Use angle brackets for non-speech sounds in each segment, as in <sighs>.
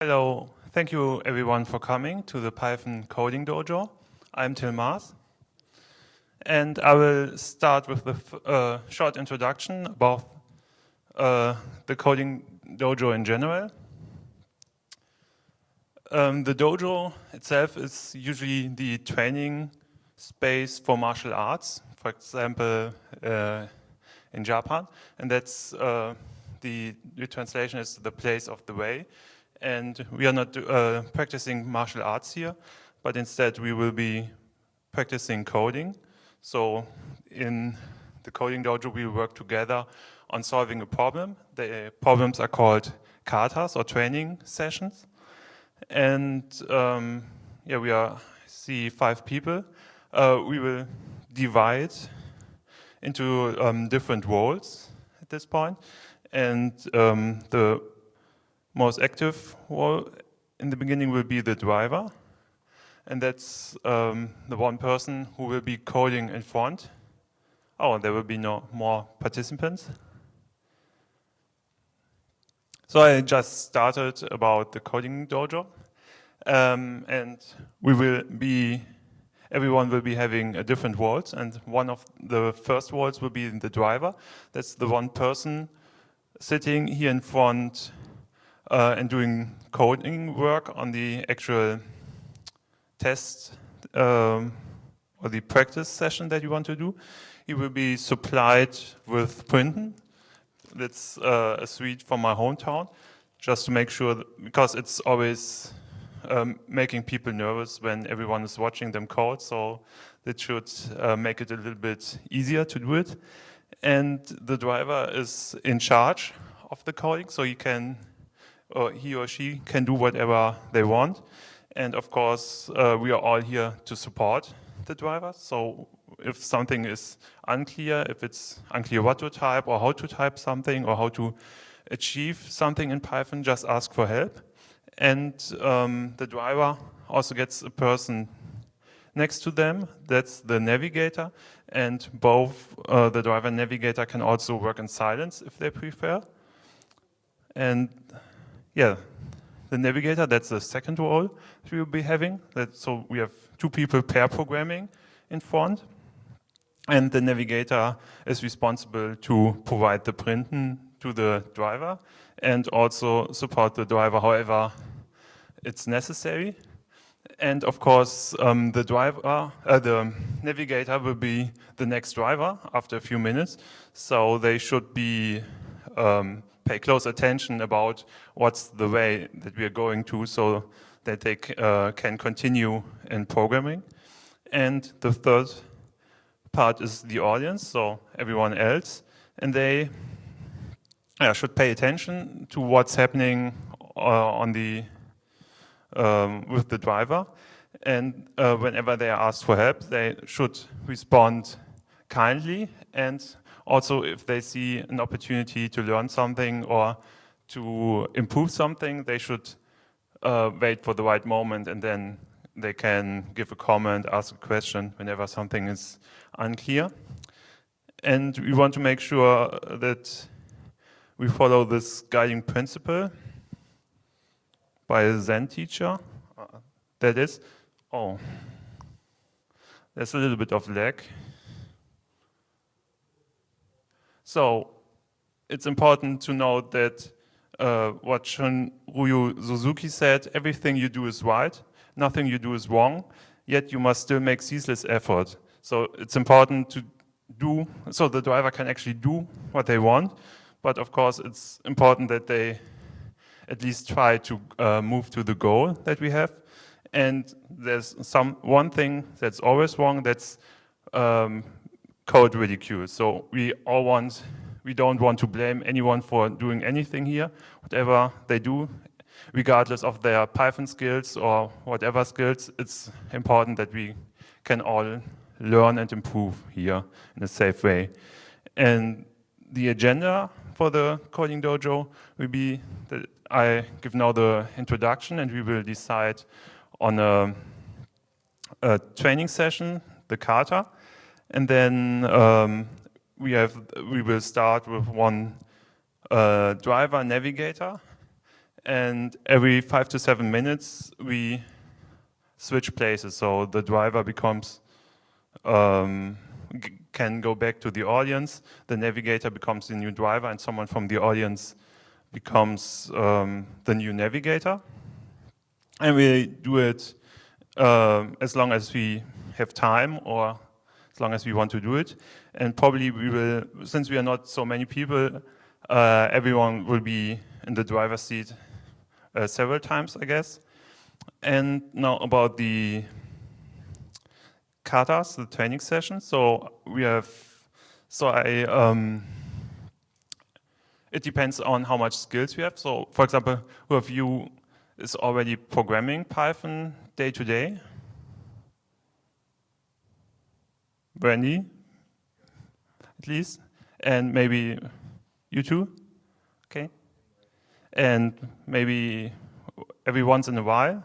Hello, thank you everyone for coming to the Python Coding Dojo. I'm Till Maas. And I will start with a uh, short introduction about uh, the Coding Dojo in general. Um, the dojo itself is usually the training space for martial arts, for example, uh, in Japan. And that's uh, the, the translation is the place of the way and we are not uh, practicing martial arts here, but instead we will be practicing coding. So in the coding dojo, we work together on solving a problem. The problems are called katas or training sessions. And um, yeah, we are see five people. Uh, we will divide into um, different roles at this point. And um, the most active role in the beginning will be the driver. And that's um, the one person who will be coding in front. Oh, there will be no more participants. So I just started about the coding dojo. Um, and we will be, everyone will be having a different roles. And one of the first roles will be the driver. That's the one person sitting here in front uh, and doing coding work on the actual test um, or the practice session that you want to do. He will be supplied with Printen. That's uh, a suite from my hometown, just to make sure, that, because it's always um, making people nervous when everyone is watching them code, so that should uh, make it a little bit easier to do it. And the driver is in charge of the coding, so he can or he or she can do whatever they want. And of course, uh, we are all here to support the driver. So if something is unclear, if it's unclear what to type or how to type something or how to achieve something in Python, just ask for help. And um, the driver also gets a person next to them, that's the navigator, and both uh, the driver and navigator can also work in silence if they prefer. And yeah, the navigator, that's the second role we will be having. That, so we have two people pair programming in front. And the navigator is responsible to provide the printen to the driver and also support the driver however it's necessary. And of course, um, the driver, uh, the navigator will be the next driver after a few minutes. So they should be um, pay close attention about what's the way that we are going to so that they uh, can continue in programming. And the third part is the audience, so everyone else. And they uh, should pay attention to what's happening uh, on the um, with the driver. And uh, whenever they are asked for help, they should respond kindly and also if they see an opportunity to learn something or to improve something, they should uh, wait for the right moment and then they can give a comment, ask a question whenever something is unclear. And we want to make sure that we follow this guiding principle by a Zen teacher. Uh, that is, oh, there's a little bit of lag. So it's important to note that uh, what Shunryu Suzuki said, everything you do is right, nothing you do is wrong, yet you must still make ceaseless effort. So it's important to do, so the driver can actually do what they want, but of course it's important that they at least try to uh, move to the goal that we have. And there's some one thing that's always wrong, that's um, code ridicule. So we all want, we don't want to blame anyone for doing anything here. Whatever they do, regardless of their Python skills or whatever skills, it's important that we can all learn and improve here in a safe way. And the agenda for the Coding Dojo will be that I give now the introduction and we will decide on a, a training session, the kata, and then um, we have we will start with one uh, driver navigator, and every five to seven minutes we switch places. So the driver becomes um, can go back to the audience, the navigator becomes the new driver, and someone from the audience becomes um, the new navigator. And we do it uh, as long as we have time or as long as we want to do it. And probably we will, since we are not so many people, uh, everyone will be in the driver's seat uh, several times, I guess. And now about the katas, the training session. So we have, so I, um, it depends on how much skills we have. So for example, who of you is already programming Python day to day? Brandy, at least, and maybe you too, okay? And maybe every once in a while.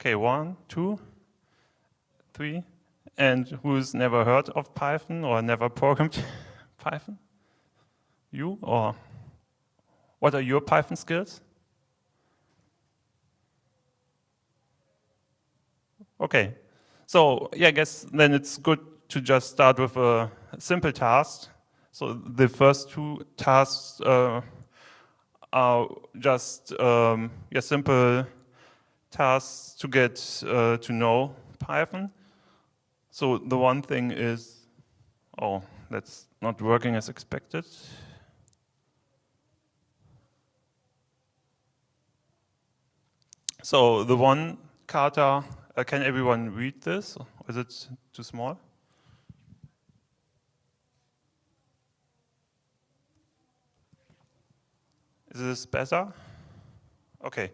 Okay, one, two, three. And who's never heard of Python or never programmed <laughs> Python? You or what are your Python skills? Okay, so yeah, I guess then it's good to just start with a simple task. So the first two tasks uh, are just um, yeah, simple tasks to get uh, to know Python. So the one thing is, oh, that's not working as expected. So the one kata, uh, can everyone read this? Is it too small? Is this better? Okay.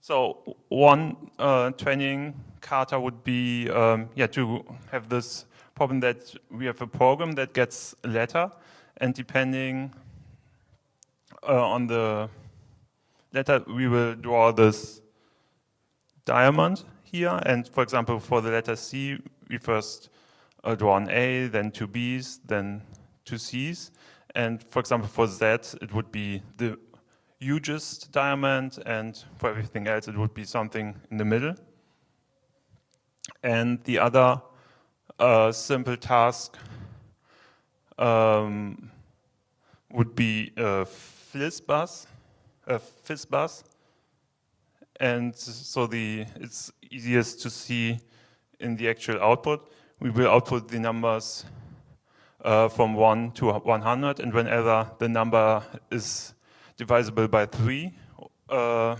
So one uh, training kata would be um, yeah to have this problem that we have a program that gets a letter, and depending uh, on the letter, we will draw this diamond here. And for example, for the letter C, we first uh, draw an A, then two B's, then two C's. And for example, for Z, it would be the hugest diamond, and for everything else it would be something in the middle. And the other uh, simple task um, would be a FizzBuzz, a FizzBuzz. And so the it's easiest to see in the actual output. We will output the numbers uh, from 1 to 100, and whenever the number is divisible by 3, uh,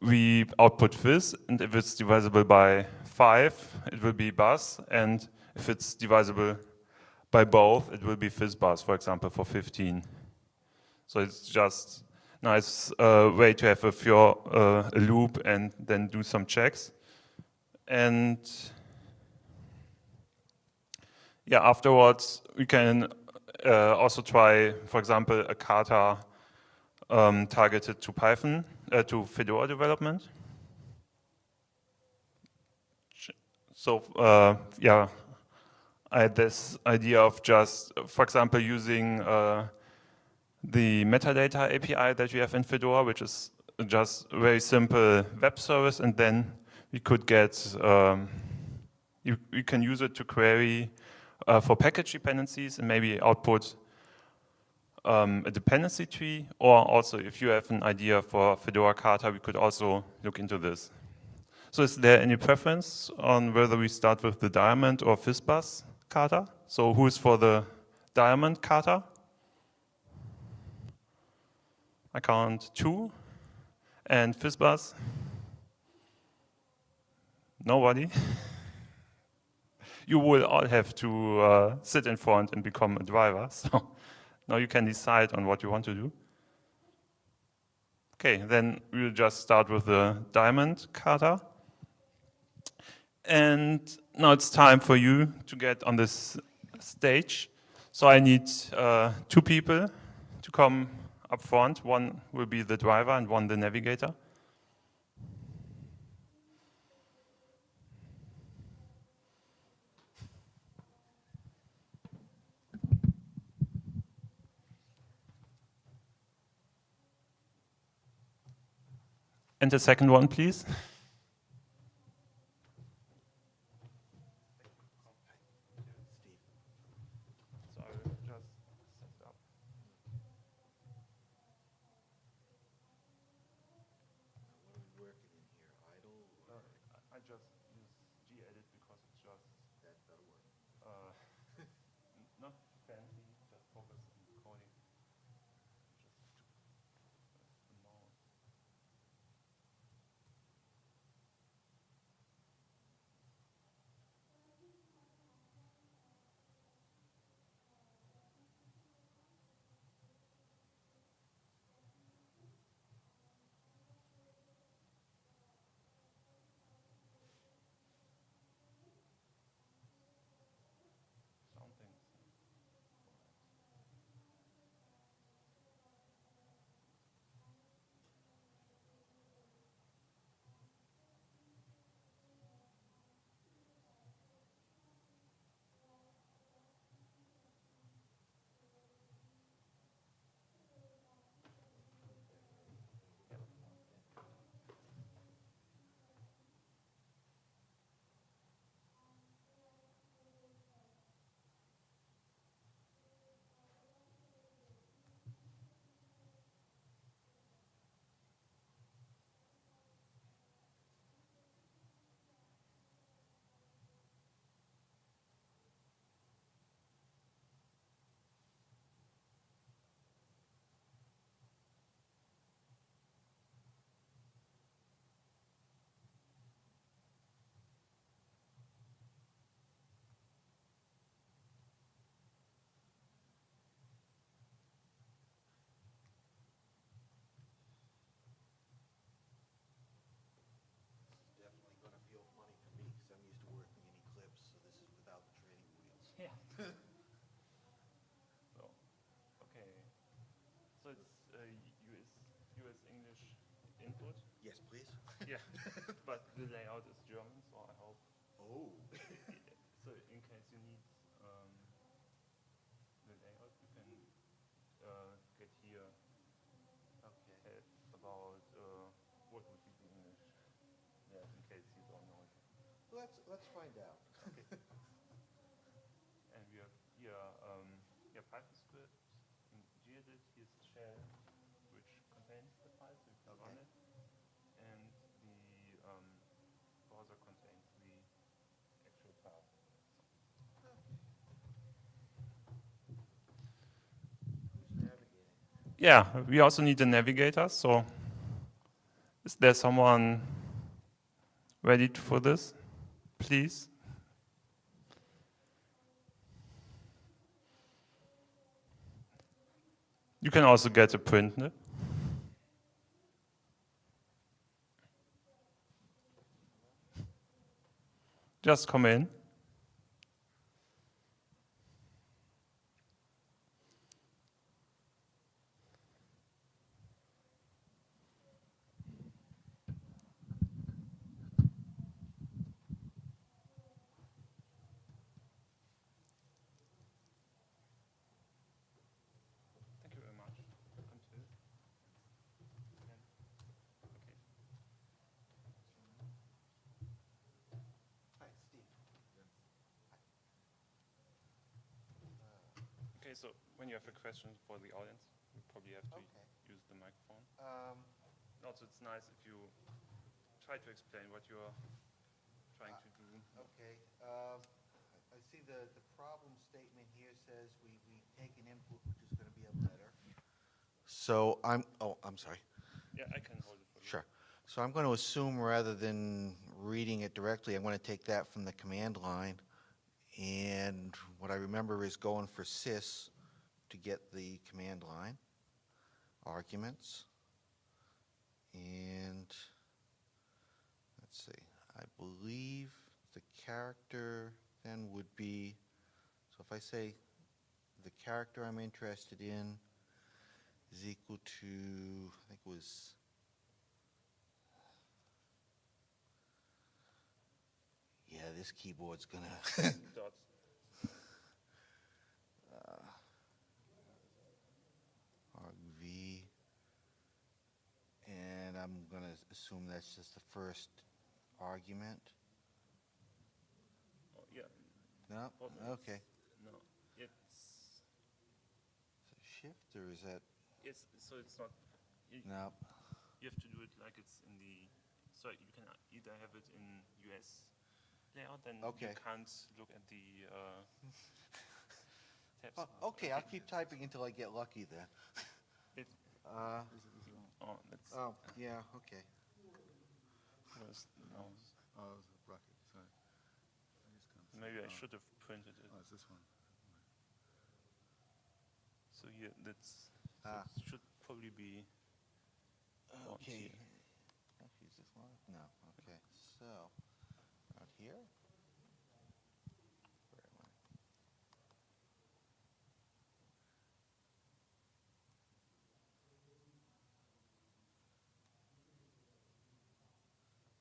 we output fizz, and if it's divisible by 5, it will be buzz, and if it's divisible by both, it will be fizz FizzBuzz, for example, for 15. So it's just nice uh, way to have a, pure, uh, a loop and then do some checks. And yeah, afterwards, we can uh, also try, for example, a kata um, targeted to Python, uh, to Fedora development. So uh, yeah, I had this idea of just, for example, using uh, the metadata API that we have in Fedora, which is just a very simple web service, and then we could get, um, you, you can use it to query uh, for package dependencies and maybe output um, a dependency tree, or also if you have an idea for Fedora Kata, we could also look into this. So is there any preference on whether we start with the diamond or FizzBuzz Kata? So who is for the diamond Kata? I count two. And FizzBuzz? Nobody? you will all have to uh, sit in front and become a driver. <laughs> So now you can decide on what you want to do. Okay, then we'll just start with the diamond kata. And now it's time for you to get on this stage. So I need uh, two people to come up front. One will be the driver and one the navigator. And the second one, please. Yeah. <laughs> so, okay. So it's uh, US, US English input. Yes, please? yeah. <laughs> but the layout is German, so I hope. Oh. <laughs> So in case you need um, the layout, you can uh, get here Okay. help about uh, what would be the English. Yeah, in case you don't know it. Let's, let's find out. And we have here um, yeah, Python scripts in gedit. Here's shell, which contains the file, so you can run Okay. it. And the um, browser contains the actual file. Who's navigating? Yeah, we also need a navigator. So, is there someone ready for this? Please. You can also get a Printen. Just come in. Okay, so when you have a question for the audience, you probably have to Okay. use the microphone. Um, Also, it's nice if you try to explain what you're trying to do. okay, um, I I see the, the problem statement here says we, we take an input, which is gonna be a letter. So I'm, oh, I'm sorry. Yeah, I can hold it for you. Sure. So I'm going to assume rather than reading it directly, I'm going to take that from the command line. And what I remember is going for sys to get the command line arguments. And let's see, I believe the character then would be, so if I say the character I'm interested in is equal to, I think it was Yeah, this keyboard's gonna, <laughs> Dots. argv, and I'm I'm gonna assume that's just the first argument. Oh, yeah, No, Oh, okay. no, it's, So Shift, or is that, it's, so it's not, you, no, you have to do it like it's in the, so you can either have it in US layout, then you Okay. can't look at the, uh, <laughs> tabs. Oh, okay, I'll keep typing until I get lucky then. It, Uh, oh, that's, oh, yeah, okay. where's the mouse? Oh, it's a bracket, sorry. I just can't see. Maybe I Oh, should have printed it. Oh, it's this one. So here, that's, so Ah. it should probably be, Oh, Okay. here. I'll use this one? No, okay, so, out here?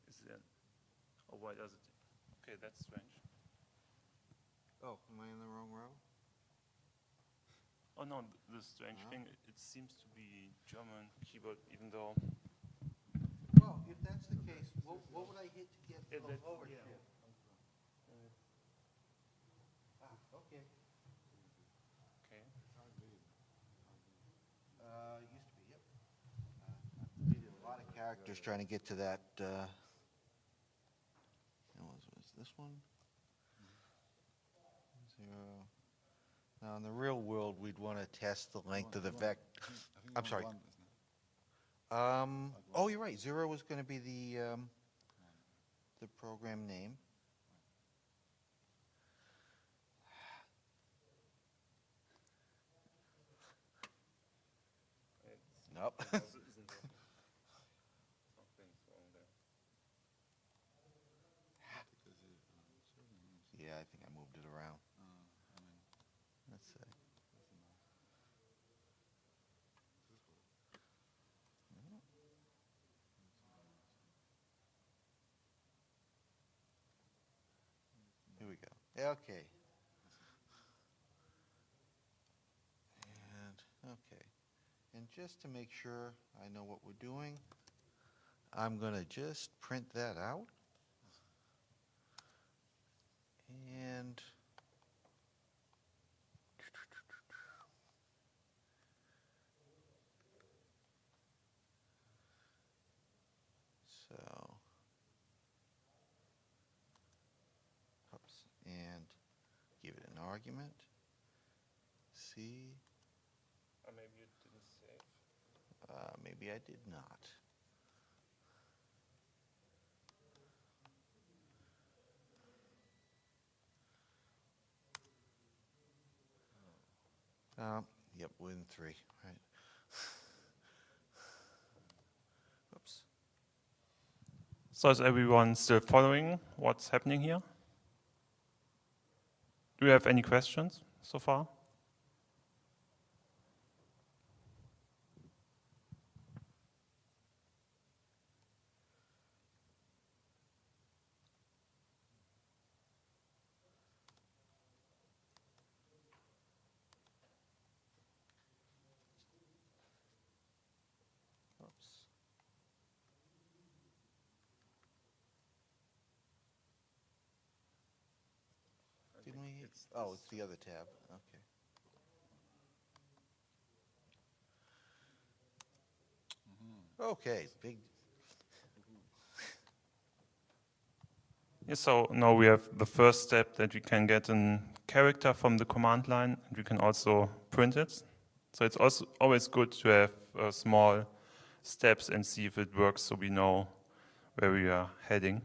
Where is that, or why does it, okay, that's strange. Oh, am I in the wrong row? Oh no, th- the strange Ah. thing, it seems to be German keyboard, even though Well, if that's the case, what, what would I hit to get Yeah, the lower yeah. shift? Ah, okay. okay. Uh, used to be, yep. Uh, Needed a lot of characters trying to get to that, uh, it was, was this one? Zero. Now, in the real world, we'd want to test the length of the One- vec, I think- I think I'm sorry. Um, oh, you're right, zero was going to be the, um, the program name. <sighs> Nope. <laughs> also isn't there. Something's wrong there. Because it, um, serving rooms, Yeah, I think I moved it around. uh, I mean, Let's see. that's enough. This one. Here we go. Yeah, Okay. And, okay. And just to make sure I know what we're doing, I'm going to just print that out. And so Oops, and give it an argument. C, Or maybe you didn't save. uh, maybe I did not. Um, yep, within three, right. Oops. So is everyone still following what's happening here? Do you have any questions so far? Oops. Didn't we, It's oh, it's the other tab, okay. Okay, big, Yeah, so now we have the first step that we can get a character from the command line and we can also print it. So it's also always good to have uh, small steps and see if it works so we know where we are heading.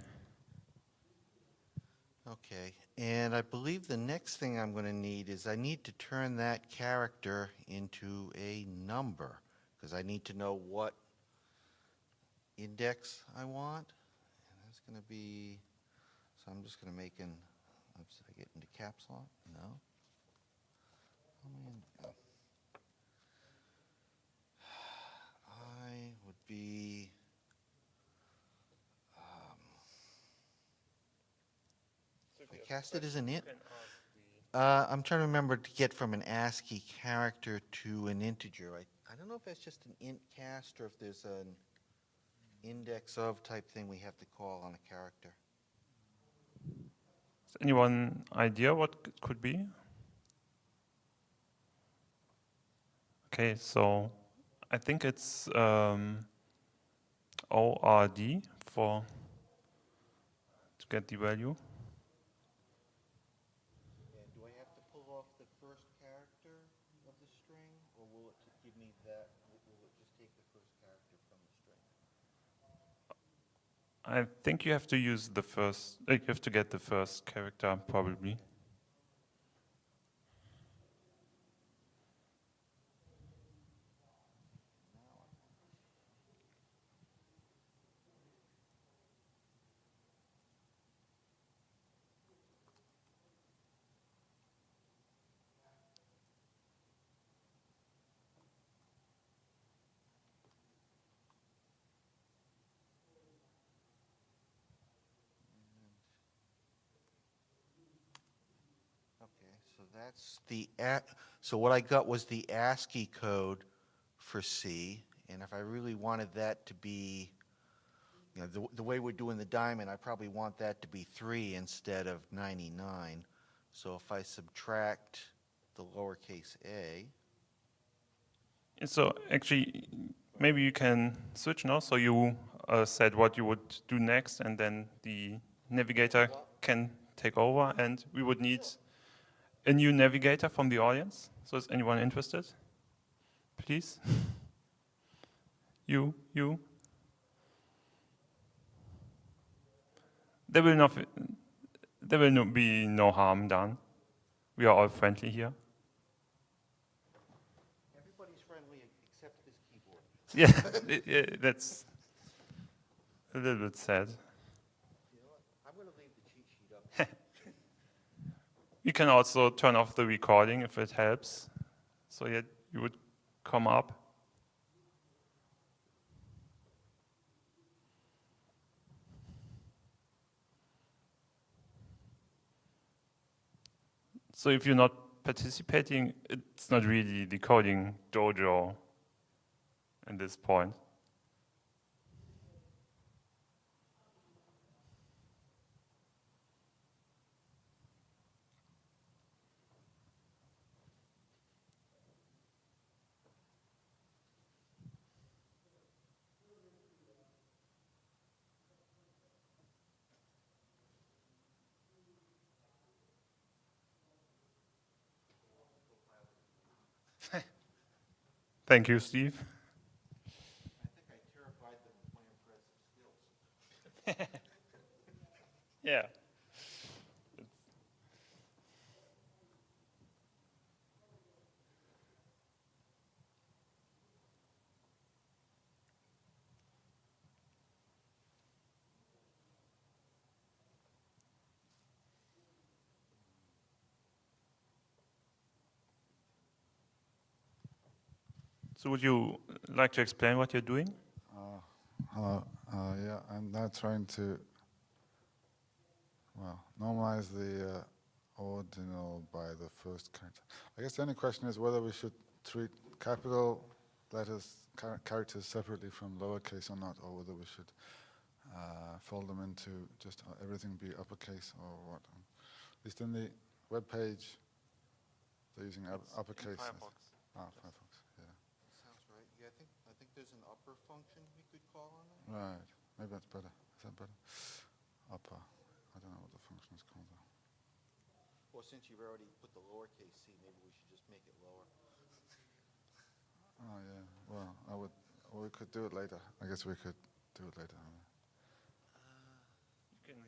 okay. And I believe the next thing I'm going to need is I need to turn that character into a number, because I need to know what index I want. And that's going to be, so I'm just going to make an, oops, did I get into caps lock? No. Oh. <sighs> I would be, Cast it as an int. Uh, I'm trying to remember to get from an ASCII character to an integer. I, I don't know if that's just an int cast or if there's an, index of type thing we have to call on a character. Has anyone idea what it could be? Okay, so I think it's um, ORD for to get the value. And do I have to pull off the first character of the string, or will it just give me that, will will it just take the first character from the string? I think you have to use the first. Uh, you have to get the first character probably. Okay, so that's the, A- so what I got was the ASCII code for C, and if I really wanted that to be, you know, the, the way we're doing the diamond, I probably want that to be three instead of ninety-nine. So if I subtract the lowercase a, And So actually, maybe you can switch now. So you uh, said what you would do next, and then the navigator can take over, and we would need a new navigator from the audience. So is anyone interested? Please. You, you. There will not. There will no, be no harm done. We are all friendly here. everybody's friendly except this keyboard. Yeah, <laughs> i- i- that's a little bit sad. You know what, I'm gonna leave the cheat sheet up. <laughs> You can also turn off the recording if it helps, so that you would come up. So if you're not participating, it's not really the coding dojo at this point. Thank you, Steve. I think I terrified them with my impressive skills. <laughs> Yeah. So would you like to explain what you're doing? Uh, Hello, uh, yeah, I'm now trying to, well, normalize the uh, ordinal by the first character. I guess the only question is whether we should treat capital letters, char- characters separately from lowercase or not, or whether we should uh, fold them into just uh, everything be uppercase or what. At least in the web page, they're using up- uppercase. as- Ah, Firefox, yeah. Sounds right, yeah, I think, I think there's an upper function we could call on that. Right, maybe that's better. Is that better? Upper. I don't know what the function is called though. Well, since you've already put the lowercase c, maybe we should just make it lower. Oh yeah. Well, I would. Or we could do it later. I guess we could do it later. huh? You can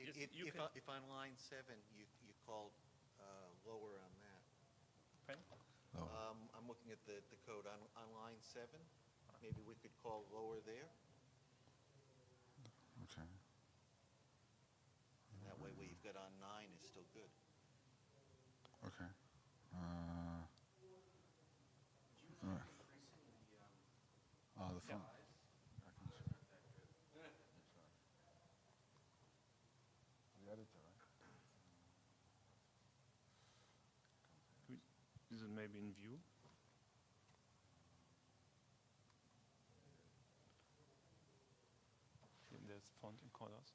If, Yes, if, you if can- on- if on line seven, you, you called, uh, lower on that. Lower. Um, I'm looking at the, the code on, on line seven, maybe we could call lower there, Okay. and that way what you've got on nine is still good. Okay. Uh, right. Oh, the font. The editor, right? Is it maybe in view? this font in colors.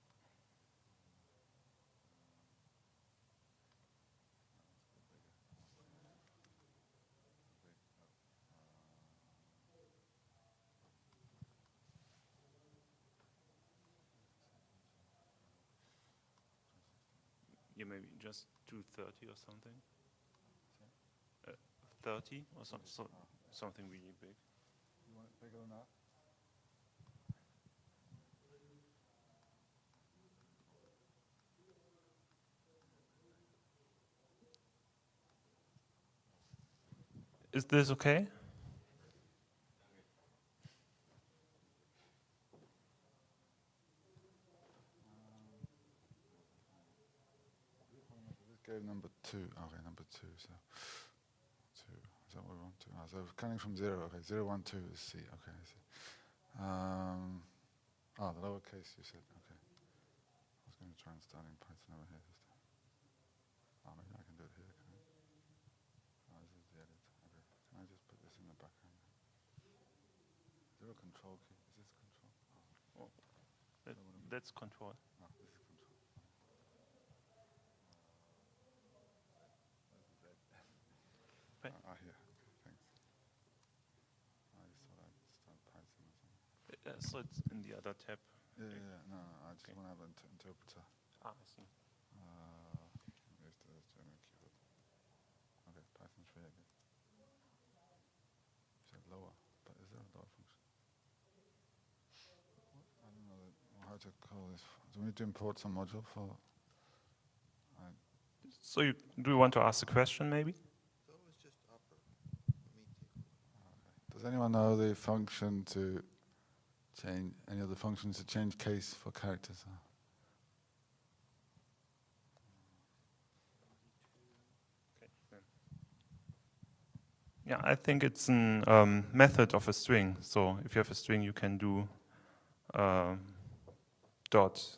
Yeah, maybe just 230 or something. Uh, 30 or some, so, something really big. You want it bigger than that? Is this okay? This number two. Okay, number two. So two. Is that what we want to? Ah, so counting from zero. Okay, zero, one, two is C. Okay, I see. Um, ah, the lowercase you said. Okay. I was going to try and start in Python over here. Just oh, maybe I can do it here. Can I? Oh, this is the edit. Okay. Can I just put this in the background? Zero control key. Is this control? Oh, That, that's control. no, this is control. Right. Ah, here. Thanks. I just thought I'd start Python or something. Uh, so it's in the other tab. Yeah, yeah, yeah. No, no, I just Okay. want to have an inter- interpreter. Ah, I see. Uh, where's the German keyboard? Okay, Python 3, I guess. You said lower, but is there a lower function? What? I don't know that- how to call this. Do we need to import some module for? I, So you, do you want to ask a question maybe? So it was just upper. Let Does anyone know the function to change, any other functions to change case for characters? Uh, Yeah, I think it's a um, method of a string. So if you have a string, you can do um, dot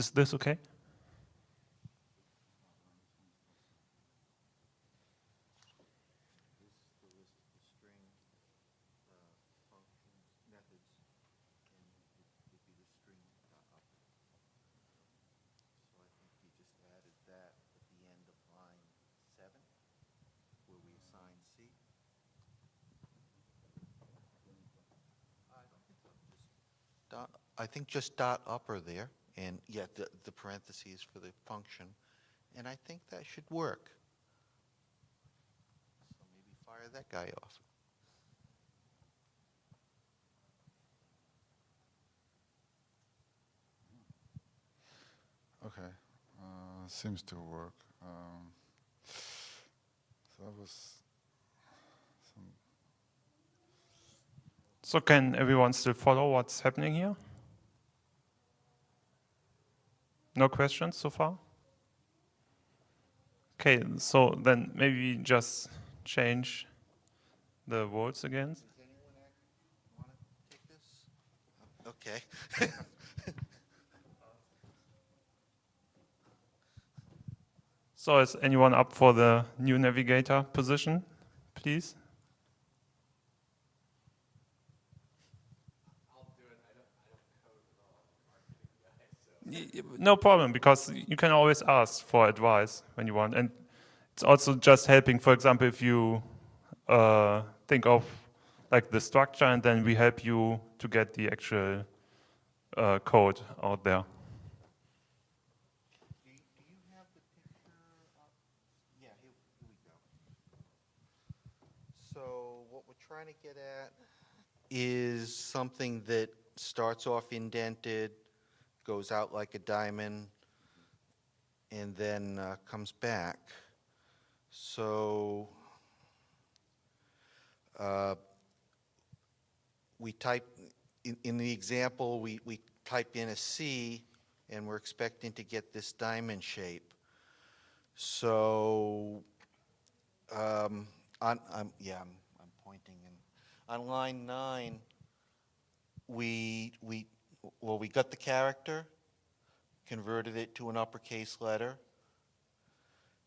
C. I don't think so, just dot, I think just dot upper there, and yet the, the parentheses for the function, and I think that should work. So maybe fire that guy off. Okay, uh, seems to work. Um, so that was some. So can everyone still follow what's happening here? No questions so far? Okay, so then maybe just change the words again. Does anyone want to take this? Uh, okay. <laughs> So is anyone up for the new navigator position, please? No problem, because you can always ask for advice when you want. And it's also just helping, for example, if you uh, think of like the structure and then we help you to get the actual uh, code out there. Trying to get at is something that starts off indented, goes out like a diamond, and then uh, comes back. So uh, we type, in, in the example, we, we type in a C, and we're expecting to get this diamond shape. So, um, on, I'm, yeah, I'm, I'm pointing in, on line nine, we, we, well, we got the character, converted it to an uppercase letter.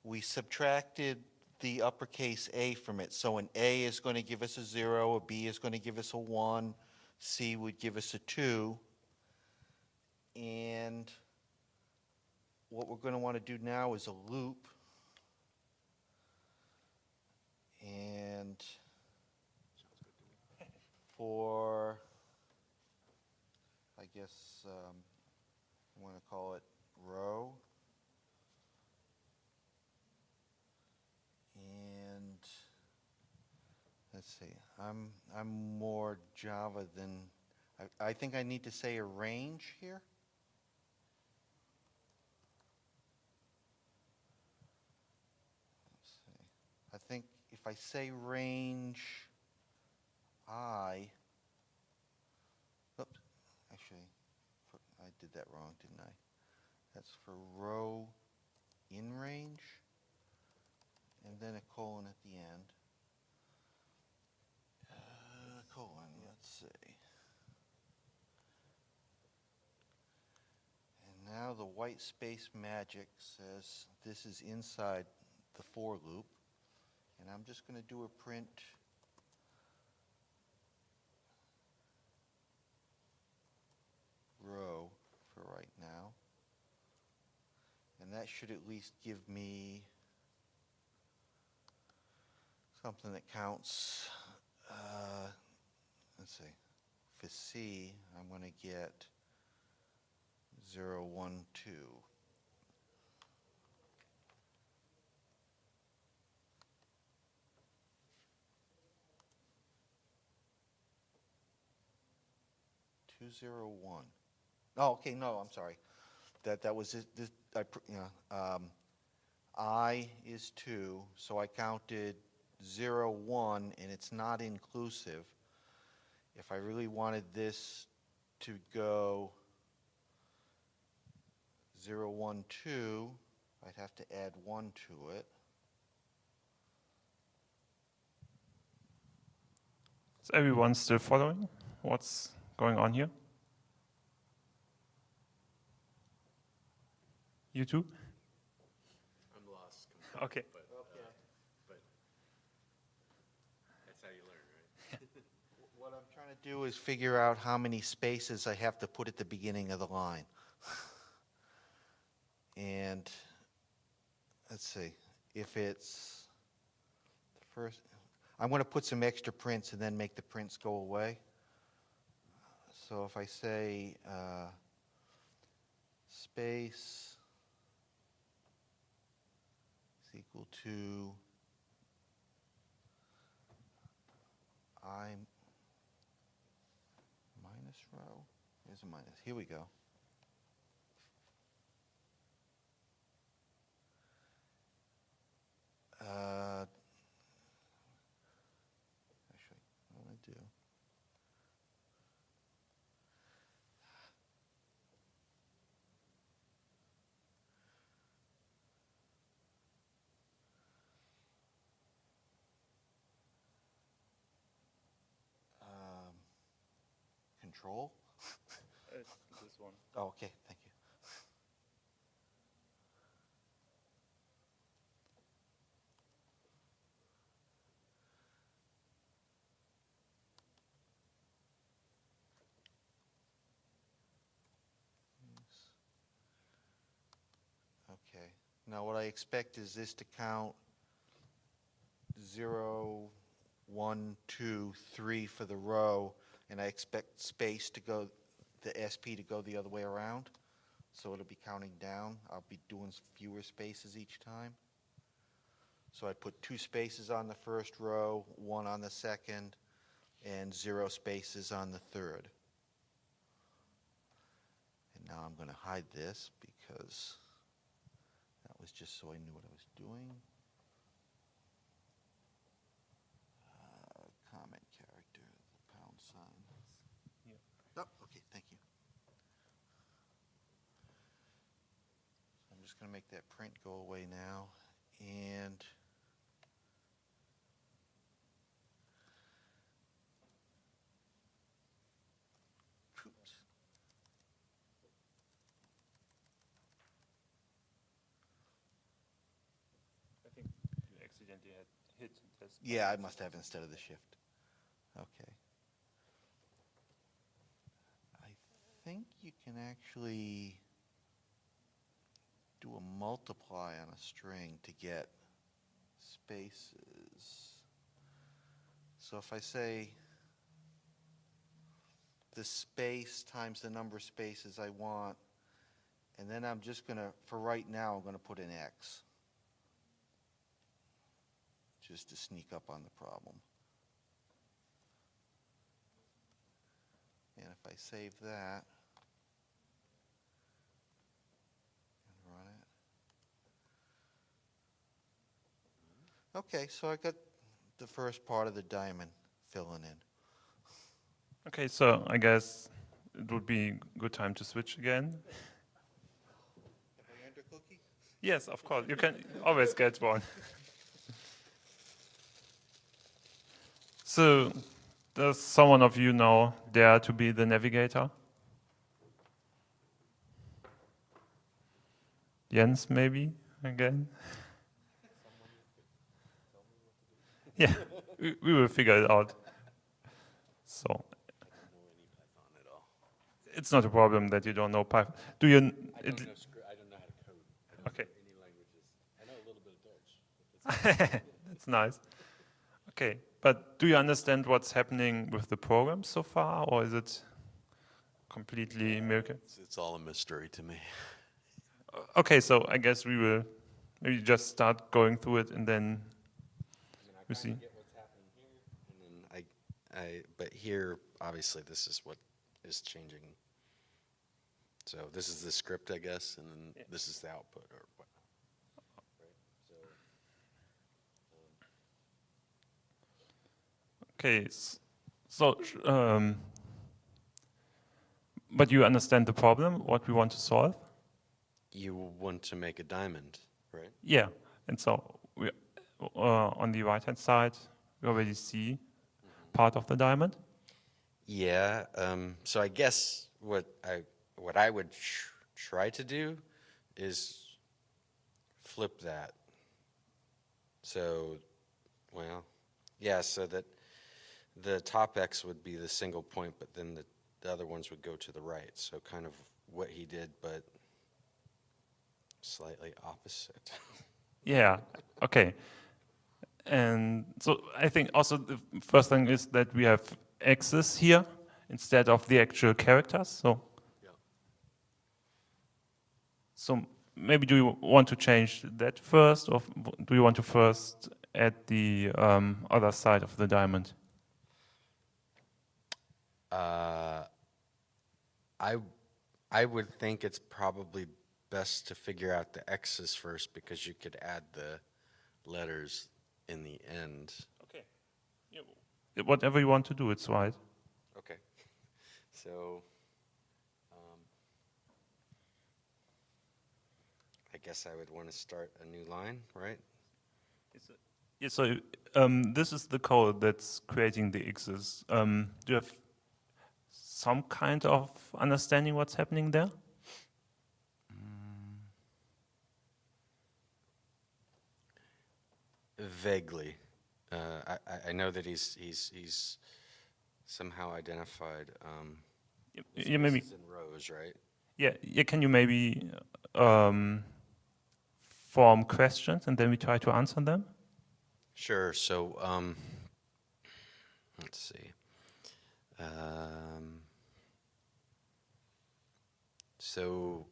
We subtracted the uppercase A from it. So an A is going to give us a zero, a B is going to give us a one, C would give us a two. And what we're going to want to do now is a loop. And for, guess, um, I want to call it row. And, let's see, I'm, I'm more Java than, I, I think I need to say a range here. I think if I say range I, oops, actually, for- I did that wrong, didn't I? That's for row in range, and then a colon at the end. Uh, colon, let's see. And now the white space magic says this is inside the for loop, and I'm just going to do a print row for right now. And that should at least give me something that counts. Uh, let's see. For C, I'm going to get 0, 1, 2. Two zero one. Oh, okay, no, I'm sorry. That, that was, this- this, I, um, I is two, so I counted zero, one, and it's not inclusive. If I really wanted this to go zero, one, two, I'd have to add one to it. Is everyone still following what's going on here? You too? I'm lost. Okay. But, but that's how you learn, right? <laughs> <laughs> What I'm trying to do is figure out how many spaces I have to put at the beginning of the line. <sighs> And, let's see, if it's the first, I'm going to put some extra prints and then make the prints go away. So if I say, uh, space is equal to I minus row. there's a minus, here we go. Uh, Actually, what I do? Um, Control? Uh, this one. Oh, okay, thank you. Okay, now what I expect is this to count zero, one, two, three for the row, and I expect space to go, the SP to go the other way around. So it'll be counting down. I'll be doing fewer spaces each time. So I put two spaces on the first row, one on the second, and zero spaces on the third. And now I'm going to hide this because that was just so I knew what I was doing. Uh, comma gonna make that print go away now, and oops, I think you accidentally had hit this. yeah, I must have instead of the shift. Okay. I think you can actually do a multiply on a string to get spaces. So if I say the space times the number of spaces I want, and then I'm just gonna, for right now, I'm gonna put an X. Just to sneak up on the problem. And if I save that and run it. Okay, so I got the first part of the diamond filling in. Okay, so I guess it would be a good time to switch again. Have I earned a cookie? Yes, of course, you can always get one. So, does someone of you know dare to be the navigator? Jens, maybe, again? Yeah, we, we will figure it out. So, I don't know any Python at all. it's not a problem that you don't know Python. Do you? I don't know I don't know how to code. I don't Okay. know any languages. I know a little bit of Dutch. <laughs> That's nice. Okay, but do you understand what's happening with the program so far, or is it completely miracle? It's, it's all a mystery to me. Okay, so I guess we will maybe just start going through it and then See. get what's happening here, and then I, I, but here, obviously, this is what is changing. So this is the script, I guess, and then Yeah. this is the output, or what? Right, so, okay. So, um, but you understand the problem, what we want to solve? you want to make a diamond, right? Yeah, and so we, on the right-hand side, we already see part of the diamond. Yeah. Um, so I guess what I what I would tr- try to do is flip that. So, well, yeah. So that the top X would be the single point, but then the, the other ones would go to the right. So kind of what he did, but slightly opposite. <laughs> Yeah. Okay. And so I think also the first thing is that we have X's here instead of the actual characters. So. Yeah. So maybe do you want to change that first, or do you want to first add the um, other side of the diamond? Uh, I, I would think it's probably best to figure out the X's first because you could add the letters in the end. Okay. Whatever you want to do, it's right. Okay. <laughs> So, um, I guess I would want to start a new line, right? Yeah, so um, this is the code that's creating the X's. Um, do you have some kind of understanding what's happening there? Vaguely. Uh, I, I- know that he's, he's, he's somehow identified, um, Yeah, maybe. in rows, right? Yeah, yeah. Can you maybe um, form questions and then we try to answer them? Sure. So, um, let's see. Um, so,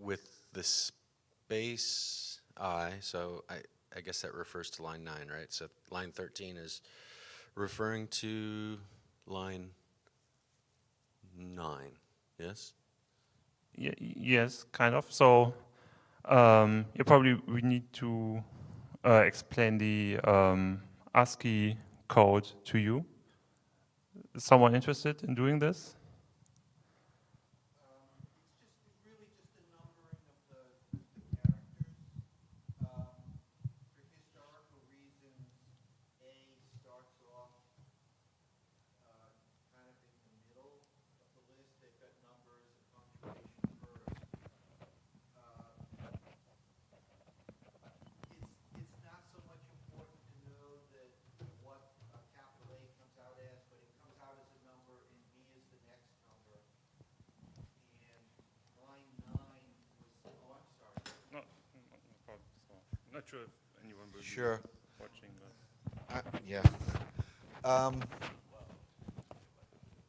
with the space i, so I, I guess that refers to line nine, right? So, line 13 is referring to line nine, yes? Y- yes, kind of. So um, you probably we need to uh, explain the um, ASCII code to you. Someone interested in doing this? Not sure if anyone Sure. watching. But Uh, Yeah. Um,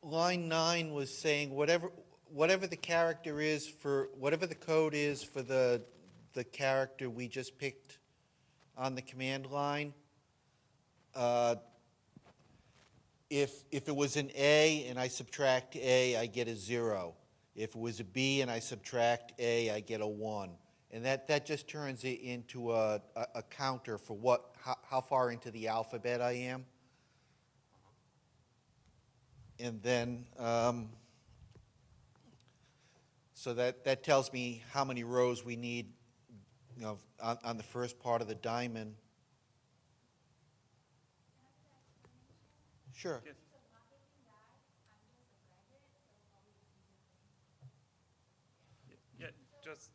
Line nine was saying whatever, whatever the character is for, whatever the code is for the, the character we just picked on the command line, uh, if, if it was an A and I subtract A, I get a zero. If it was a B and I subtract A, I get a one. And that, that just turns it into a, a, a counter for what, how, how far into the alphabet I am. And then, um, so that, that tells me how many rows we need, you know, on, on the first part of the diamond. Sure. Yes. yeah, just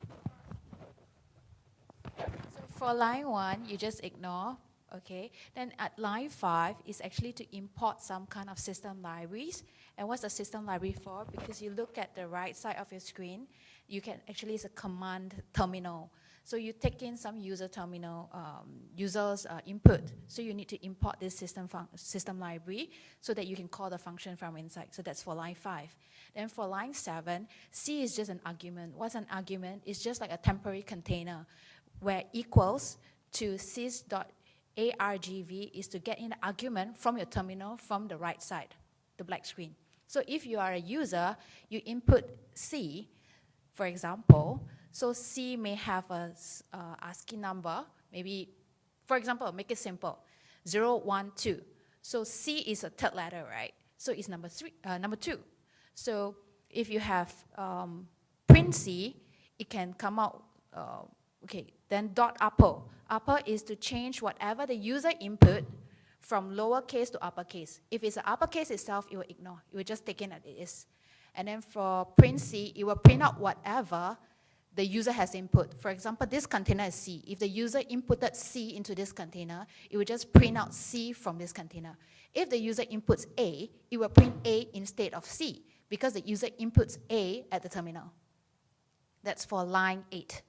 for line one, you just ignore, okay? Then at line five is actually to import some kind of system libraries. And what's the system library for? Because you look at the right side of your screen, you can actually, it's a command terminal. So you take in some user terminal, um, user's uh, input. So you need to import this system, system library so that you can call the function from inside. So that's for line five. Then for line seven, C is just an argument. What's an argument? It's just like a temporary container where equals to sys.argv is to get in the argument from your terminal from the right side, the black screen. So if you are a user, you input C, for example, so C may have a uh, ASCII number, maybe, for example, make it simple, 012. So C is a third letter, right? So it's number three, uh, number two. So if you have um, print C, it can come out, uh, okay, then dot upper. Upper is to change whatever the user input from lowercase to uppercase. If it's uppercase itself, it will ignore. It will just take in as it is. And then for print C, it will print out whatever the user has input. For example, this container is C. If the user inputted C into this container, it will just print out C from this container. If the user inputs A, it will print A instead of C because the user inputs A at the terminal. That's for line 8,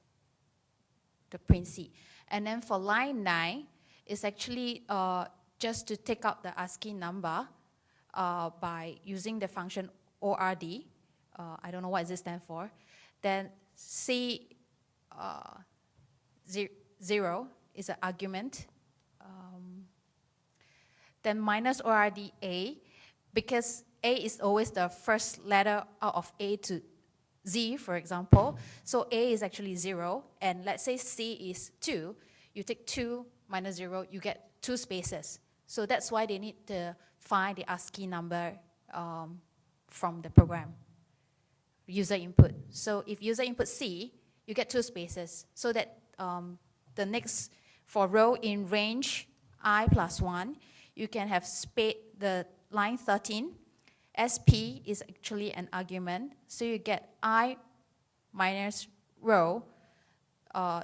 the print C. And then for line 9, it's actually uh, just to take out the ASCII number uh, by using the function ORD. Uh, I don't know what this stands for. Then C uh, ze- 0 is an argument. Um, then minus ORD A, because A is always the first letter out of A to Z, for example. So A is actually 0, and let's say C is 2. You take 2 minus 0, you get two spaces. So that's why they need to find the ASCII number um, from the program, user input. So if user input C, you get two spaces, so that um, the next, for row in range i plus 1, you can have spa the line 13. SP is actually an argument, so you get i minus row uh,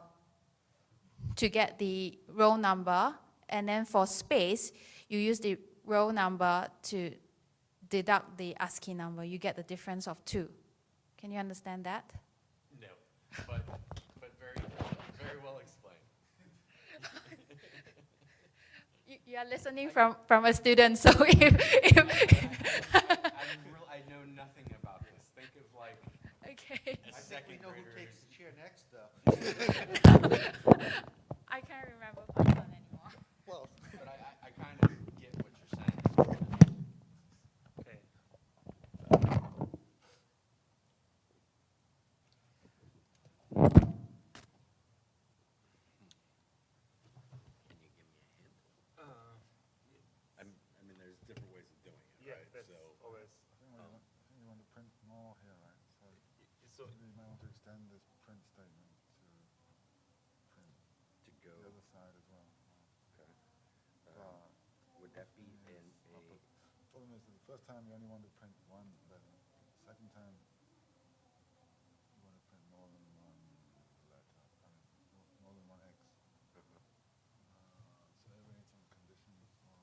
to get the row number, and then for space, you use the row number to deduct the ASCII number. You get the difference of 2. Can you understand that? No, but, but very, very well explained. <laughs> You, you are listening from, from a student, so <laughs> if, if <laughs> I'm real, I know nothing about this. Think of like okay, a I think we second know who grader. takes the chair next, though. <laughs> I can't remember Python anymore. Well, But I, I, I kind of get what you're saying. okay. Can you give me a hint? I'm, I mean, there's different ways of doing it, Yeah, right? that's So, always. I think we want, I think you want to print more here, right? So So maybe you might want to extend this print statement to print to go, the other side as well. okay. Uh, Um, Would that be in yes, a, upper- Problem is, the first time you only want to print one letter. Second time, you want to print more than one letter. I mean, more- more than one X. Uh, so we need some conditions for.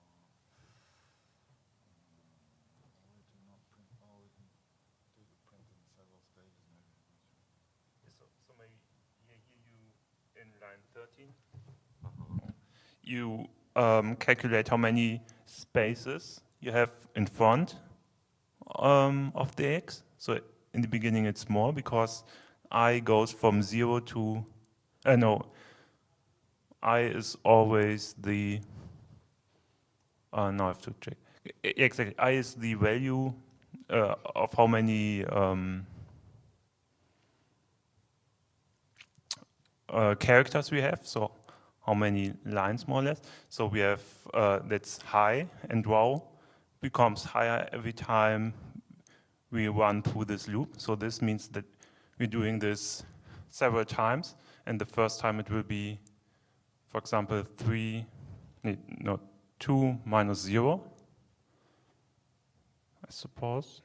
Um, or we do not print, or we can do the print in several stages, maybe. I'm not sure. So, so maybe here, here you in line 13. you um, calculate how many spaces you have in front um, of the x. So in the beginning it's more because i goes from 0 to, uh, no, i is always the, uh, now I have to check. Exactly, i is the value uh, of how many um, uh, characters we have, so how many lines more or less. So we have uh, that's high and wow becomes higher every time we run through this loop. So this means that we're doing this several times, and the first time it will be, for example, three, nee, no, two minus zero, I suppose.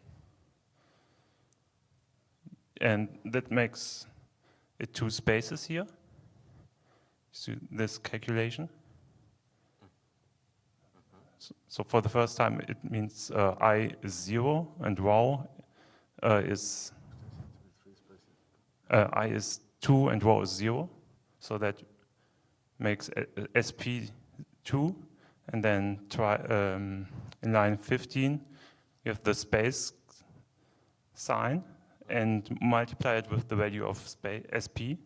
And that makes it two spaces here. See this calculation? So, for the first time, it means uh, i is zero and wow uh, is uh, i is two and wow is zero. So that makes a- sp two, and then try um, in line 15, you have the space sign and multiply it with the value of sp.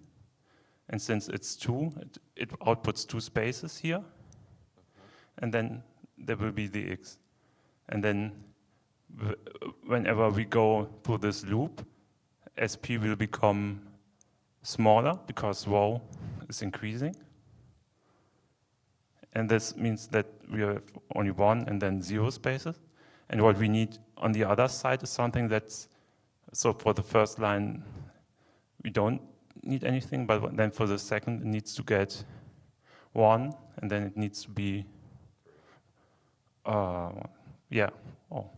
And since it's two, it, it outputs two spaces here. And then there will be the x. And then whenever we go through this loop, sp will become smaller because row is increasing. And this means that we have only one and then zero spaces. And what we need on the other side is something that's, so for the first line, we don't need anything, but then for the second, it needs to get one, and then it needs to be, uh, yeah, oh.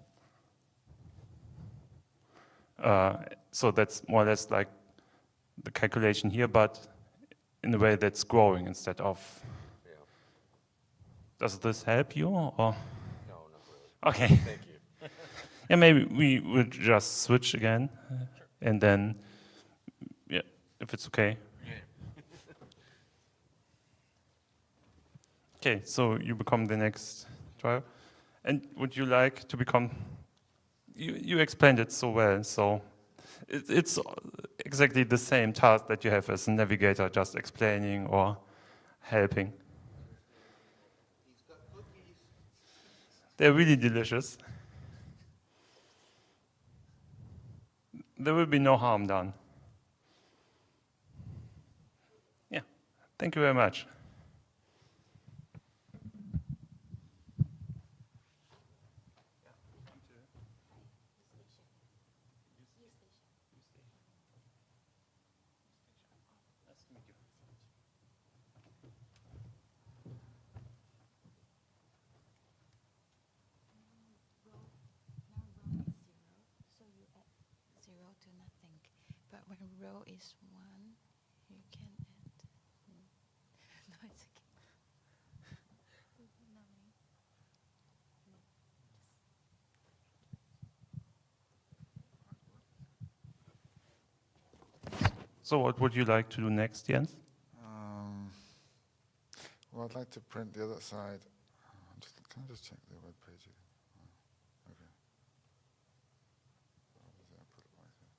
Uh, so that's more or less like the calculation here, but in a way that's growing instead of. Yeah. Does this help you, or? No, not really. Okay. <laughs> Thank you. <laughs> Yeah, maybe we would just switch again, uh, and then, yeah, if it's okay. <laughs> Okay, so you become the next driver, and would you like to become? You you explained it so well, so it, it's exactly the same task that you have as a navigator, just explaining or helping. They're really delicious. There will be no harm done. Yeah, thank you very much. So you add zero to nothing. But when row is one, you can add. <laughs> No, it's okay. So what would you like to do next, Jens? Um, well, I'd like to print the other side. Uh, Just, can I just check the web page again? Oh, Okay. What was it? I put it right here.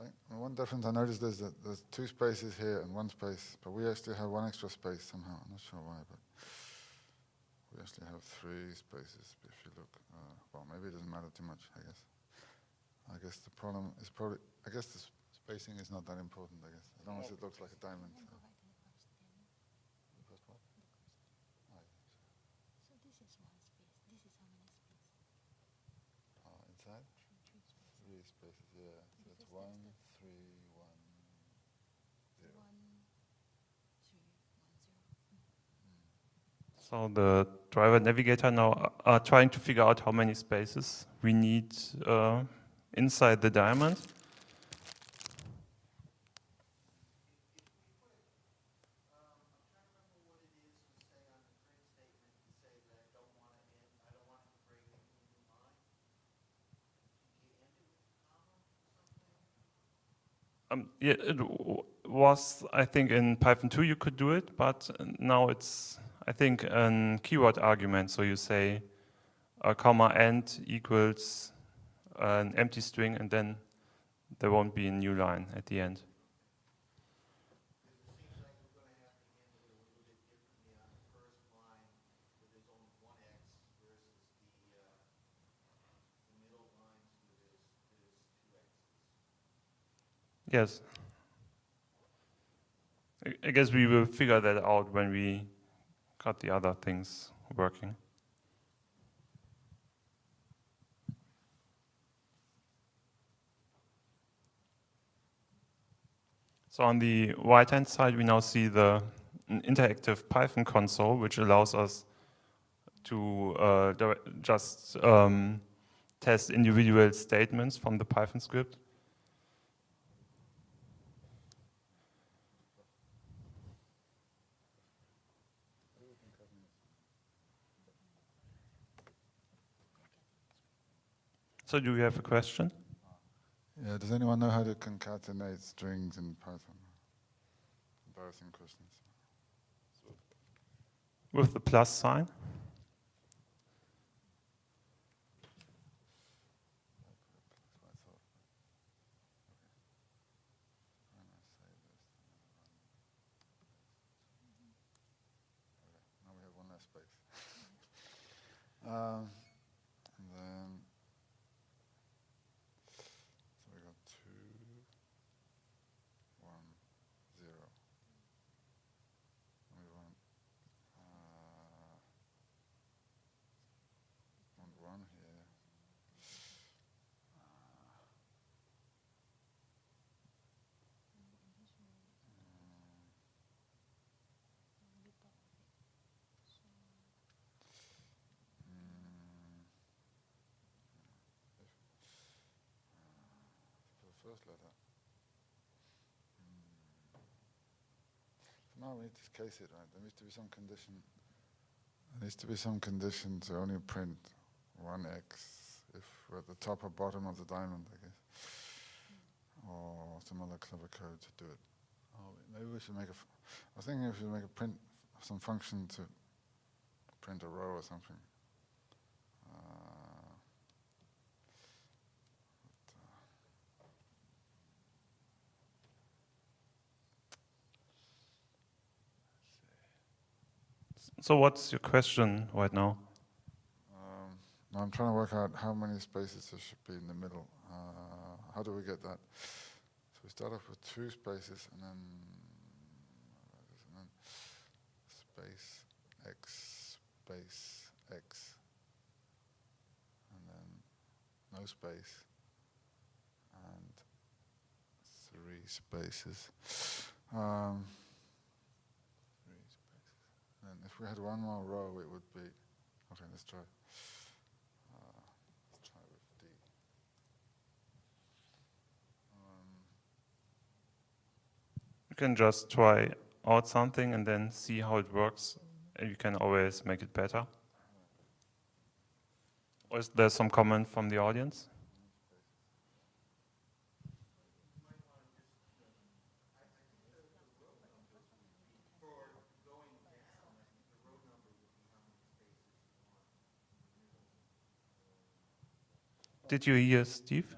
Okay. One difference I noticed is that there's two spaces here and one space, but we actually have one extra space somehow. I'm not sure why, but we actually have three spaces. If you look, uh, well, maybe it doesn't matter too much. I guess. I guess the problem is probably. I guess the spacing is not that important. I guess as long as it looks like a diamond. so. The first one? Oh, yeah, So this is one space. This is how many spaces? sure. Uh, inside? Three spaces, yeah. So it's one, three, one, zero. One, three, one, zero. So the driver navigator now are- are trying to figure out how many spaces we need uh, inside the diamond. Um, yeah, it was, I think, in Python 2 you could do it, but now it's, I think, an keyword argument. So you say a comma and equals an empty string, and then there won't be a new line at the end. Yes. I guess we will figure that out when we got the other things working. So on the right-hand side, we now see the interactive Python console, which allows us to uh, just um, test individual statements from the Python script. So do you have a question? Yeah, does anyone know how to concatenate strings in Python? Embarrassing questions. With the plus sign? Now we have one less space. <laughs> um, and then, so we got two, one, zero. And we want, uh, want one here. Mm. Mm. So now we need to case it, right? There needs to be some condition. There needs to be some condition to only print one X if we're at the top or bottom of the diamond, I guess. Or some other clever code to do it. Oh, maybe we should make a. I was thinking if we should make a print, some function to print a row or something. So what's your question right now? Um, I'm trying to work out how many spaces there should be in the middle. Uh, how do we get that? So we start off with two spaces and then, and then space x space x and then no space and three spaces. Um, three spaces. And if we had one more row, it would be. Okay, let's try. Uh, let's try with D. Um, You can just try out something and then see how it works, and you can always make it better. Or is there some comment from the audience? Did you hear Steve?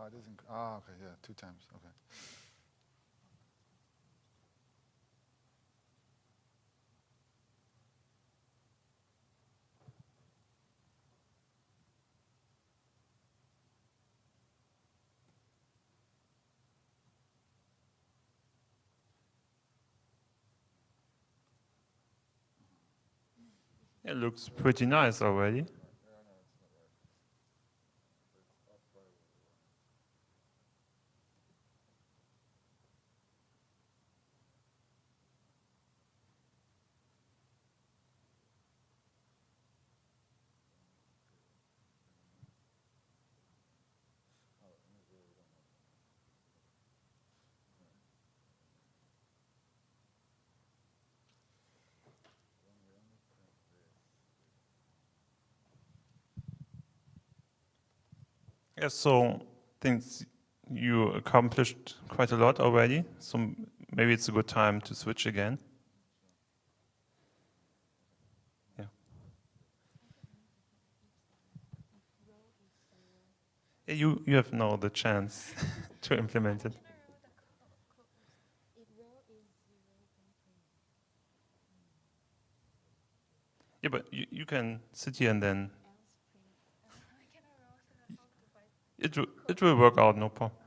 Ah, it is. Ah, oh, okay, yeah, two times. Okay. It looks pretty nice already. Yes, so things you accomplished quite a lot already. So maybe it's a good time to switch again. Yeah. You you have now the chance <laughs> to implement it. Yeah, but you, you can sit here and then it will, it will work out, no problem.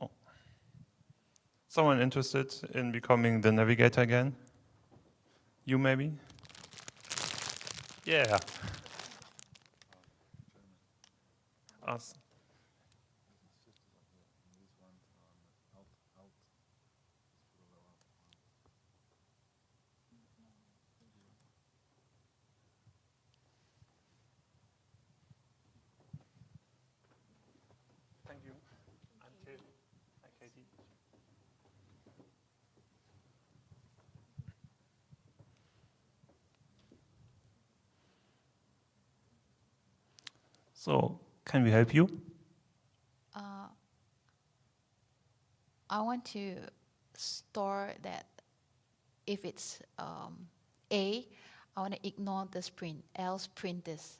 Oh. Someone interested in becoming the navigator again? You maybe? Yeah. Us. So, can we help you? Uh, I want to store that if it's um, A, I want to ignore this print, else print this.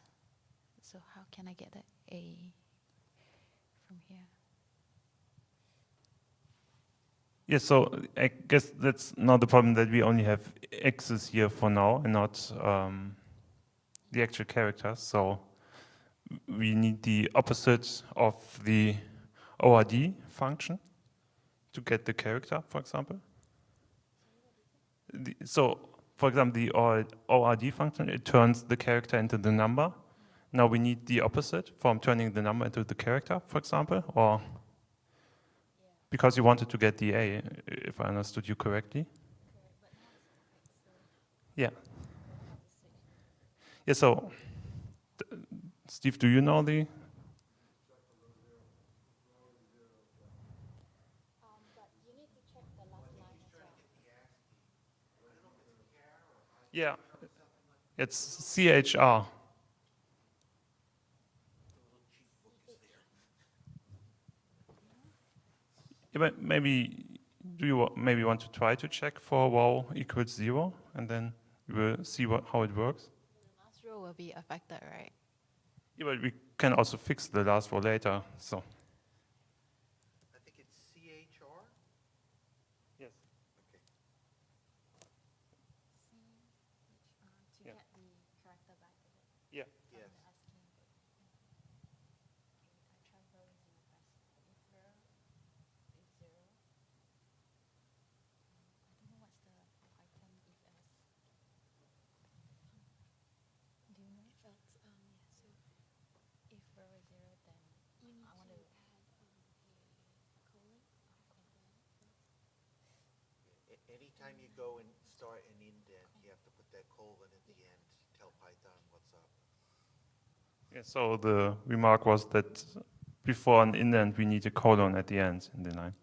So how can I get the A from here? Yes, so I guess that's not the problem that we only have X's here for now and not um, the actual characters. So we need the opposite of the ORD function to get the character, for example. The, so, for example, the ORD function, it turns the character into the number. Now we need the opposite from turning the number into the character, for example, or because you wanted to get the A, if I understood you correctly. Yeah. Yeah, so, Steve, do you know the? Yeah, it's CHR. Maybe do you maybe want to try to check for wow equals zero, and then we will see what how it works. The Last row will be affected, right? Yeah, but we can also fix the last row later. So I think it's CHR? yes, Okay. To Yeah. get the character back to it. yeah. Yes. A- Anytime you go and start an indent, you have to put that colon at the end, tell Python what's up. Yeah, so the remark was that before an indent, we need a colon at the end in the line.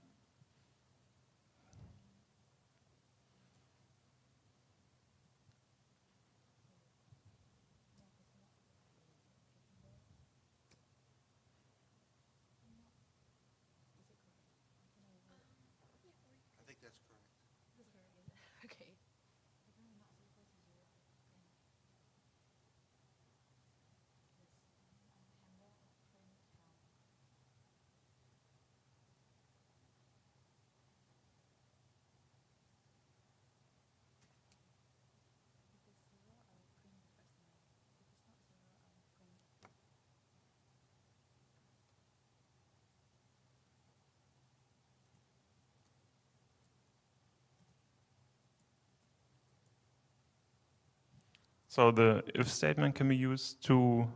So the if statement can be used to,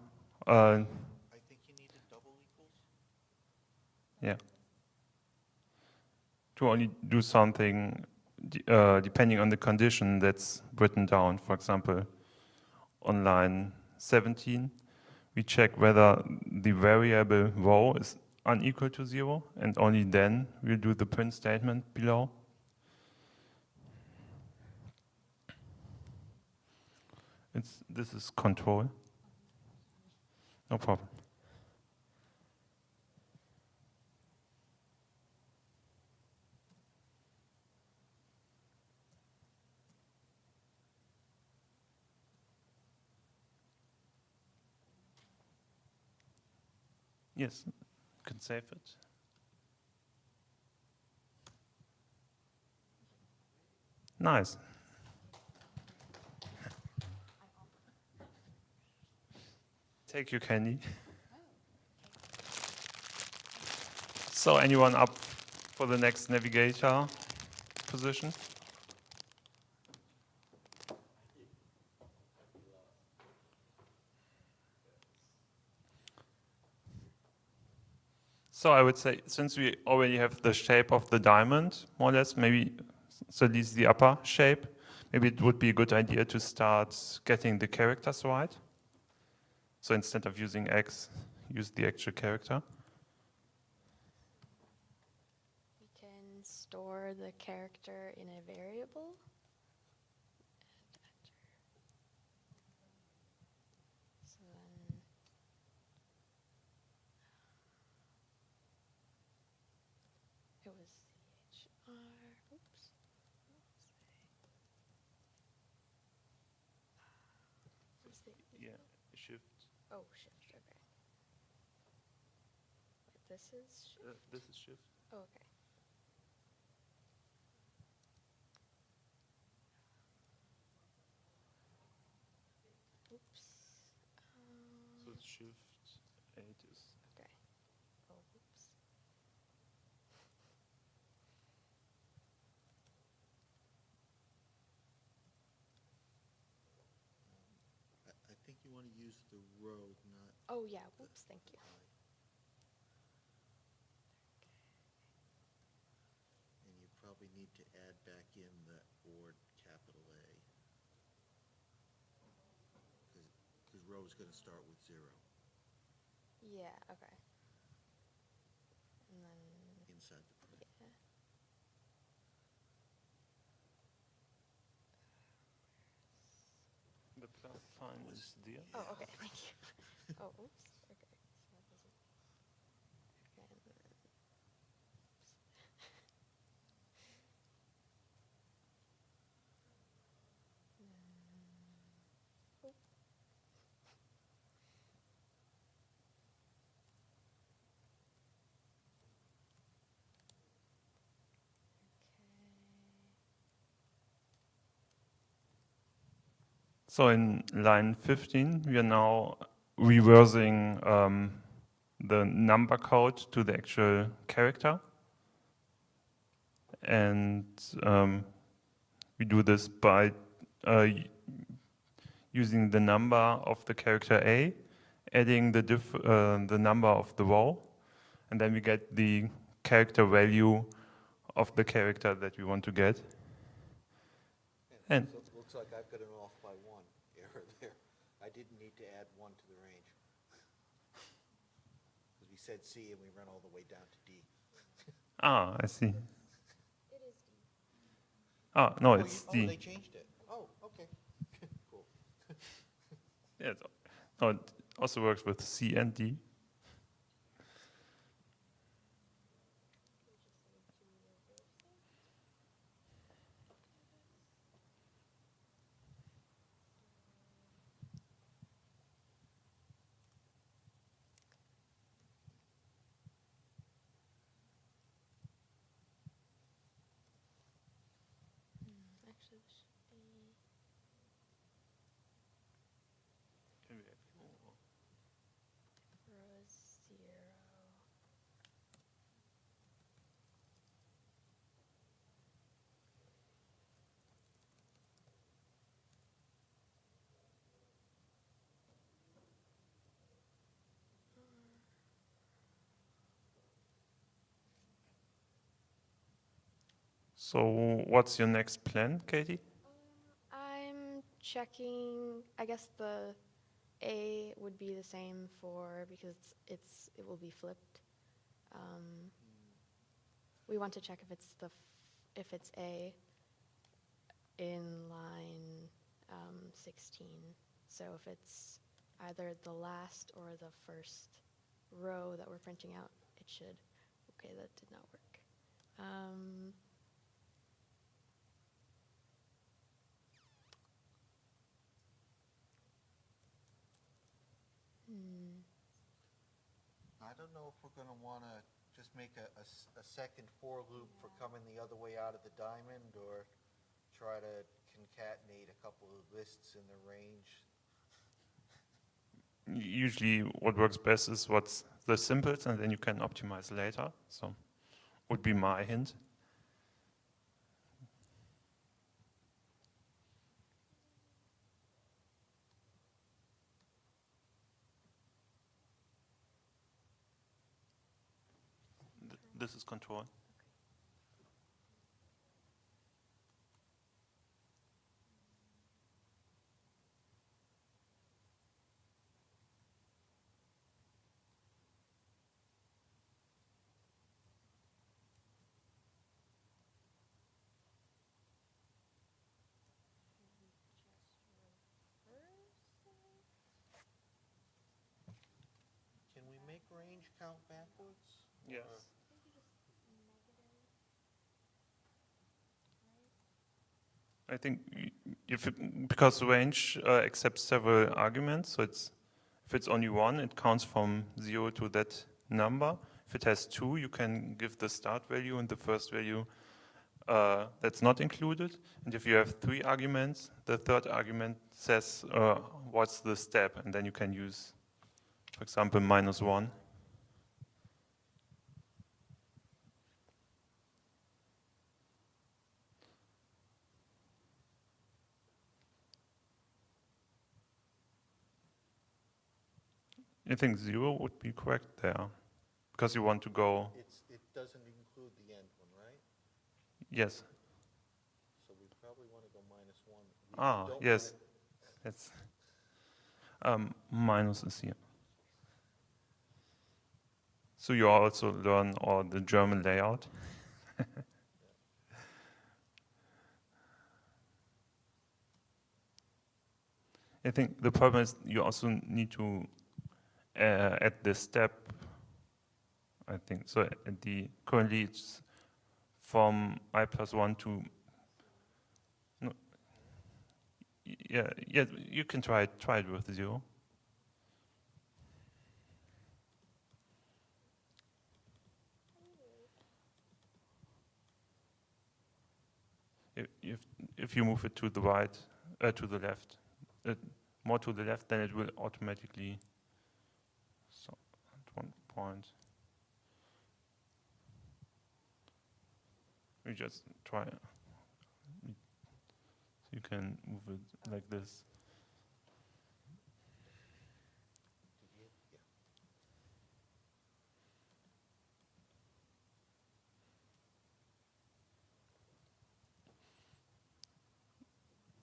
uh, I think you need a double equals. yeah, to only do something uh, depending on the condition that's written down. For example, on line 17, we check whether the variable row is unequal to zero, and only then we'll do the print statement below. It's, this is control. No problem. Yes, you can save it. Nice. Take your candy. So anyone up for the next navigator position? So I would say, since we already have the shape of the diamond, more or less, maybe, so this least the upper shape, maybe it would be a good idea to start getting the characters right. So instead of using x, use the actual character. We can store the character in a variable. and enter. So then it was CHR. Oops. What's the Yeah, shift. Oh, shift. Okay. Wait, this is shift. Uh, this is shift. Oh, okay. Oops. Um, So it's shift eight is. okay. Oh, oops. I, I think you want to use the row, not Oh, yeah. Whoops. Thank you. I. And you probably need to add back in the word capital A. Because row is going to start with zero Yeah. Okay. And then inside the print. yeah. The plus sign is there. Oh, okay. Thank you. <laughs> Oh, oops. Okay. So that doesn't. Okay. And then, oops. Mm, oop. So in line 15, we are now reversing um, the number code to the actual character. And um, we do this by uh, using the number of the character A, adding the, diff uh, the number of the row, and then we get the character value of the character that we want to get. And So it looks like I've got an off by one error there. I didn't need to add one to the range. <laughs> Because we said C and we ran all the way down to D. <laughs> Ah, I see. It is D. Ah, no, Oh, it's you- Oh, they changed it. Oh, okay. <laughs> Cool. Yeah, it's- no, it also works with C and D. Hmm, Actually, this should be. row So what's your next plan, Katie? I'm checking, I guess the A would be the same for, because it's, it will be flipped. Um, We want to check if it's the, if it's A in line um, 16. So if it's either the last or the first row that we're printing out, it should. Okay, that did not work. Um, hmm. I don't know if we're gonna wanna just make a second for loop for coming the other way out of the diamond, or try to concatenate a couple of lists in the range. Usually what works best is what's the simplest and then you can optimize later. So would be my hint. Th- This is control. Can we make range count backwards? Yes. Or- I think if it, because range uh, accepts several arguments, so it's if it's only one, it counts from zero to that number. If it has two, you can give the start value and the first value uh, that's not included. And if you have three arguments, the third argument says uh, what's the step, and then you can use, for example, minus one. I think zero would be correct there, because you want to go, It's, it doesn't include the end one, right? yes, So we probably wanna go minus one. We Ah, yes. wanna- um, minus is here. So you also learn all the German layout. <laughs> I think the problem is you also need to uh, add this step. I think so. At the currently it's from i plus one to no, Yeah, yeah, you can try it, try it with zero. If, if, you move it to the right, uh, to the left, uh, more to the left, then it will automatically, at one point. We just try it. You can move it like this.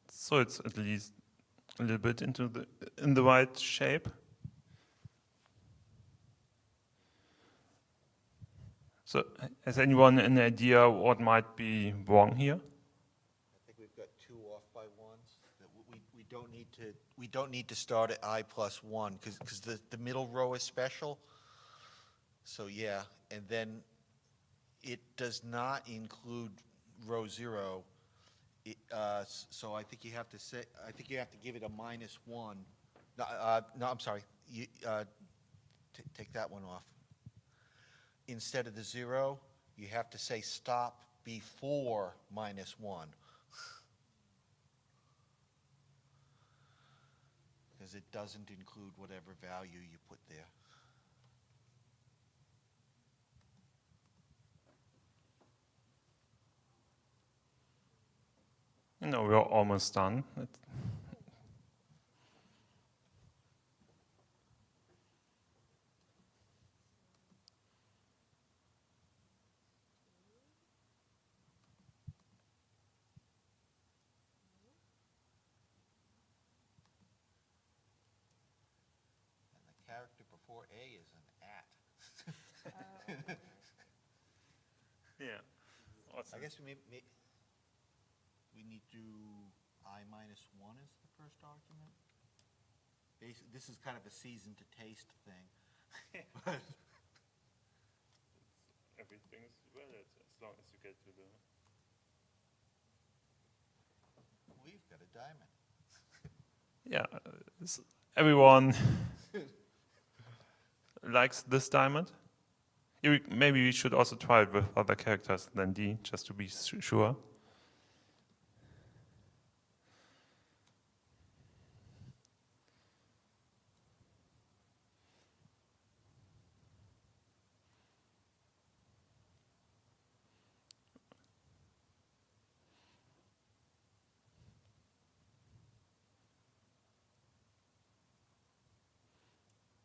So it's at least a little bit into the in the right shape. So has anyone an idea what might be wrong here? I think we've got two off by ones, that we, we don't need to, we don't need to start at I plus one, because, because the, the middle row is special. So, yeah, and then it does not include row zero. It, uh, so I think you have to say, I think you have to give it a minus one. No, uh, no, I'm sorry, you, uh, take that one off. Instead of the zero, you have to say stop before minus one. Because it doesn't include whatever value you put there. No, we're almost done. It- A is an at. Yeah. I Awesome. guess we may, may, we need to, I minus one is the first argument? Basi- this is kind of a season to taste thing. <laughs> But Everything is valid as long as you get to the. We've got a diamond. <laughs> Yeah. uh, s- Everyone <laughs> likes this diamond. Maybe we should also try it with other characters than D, just to be sure.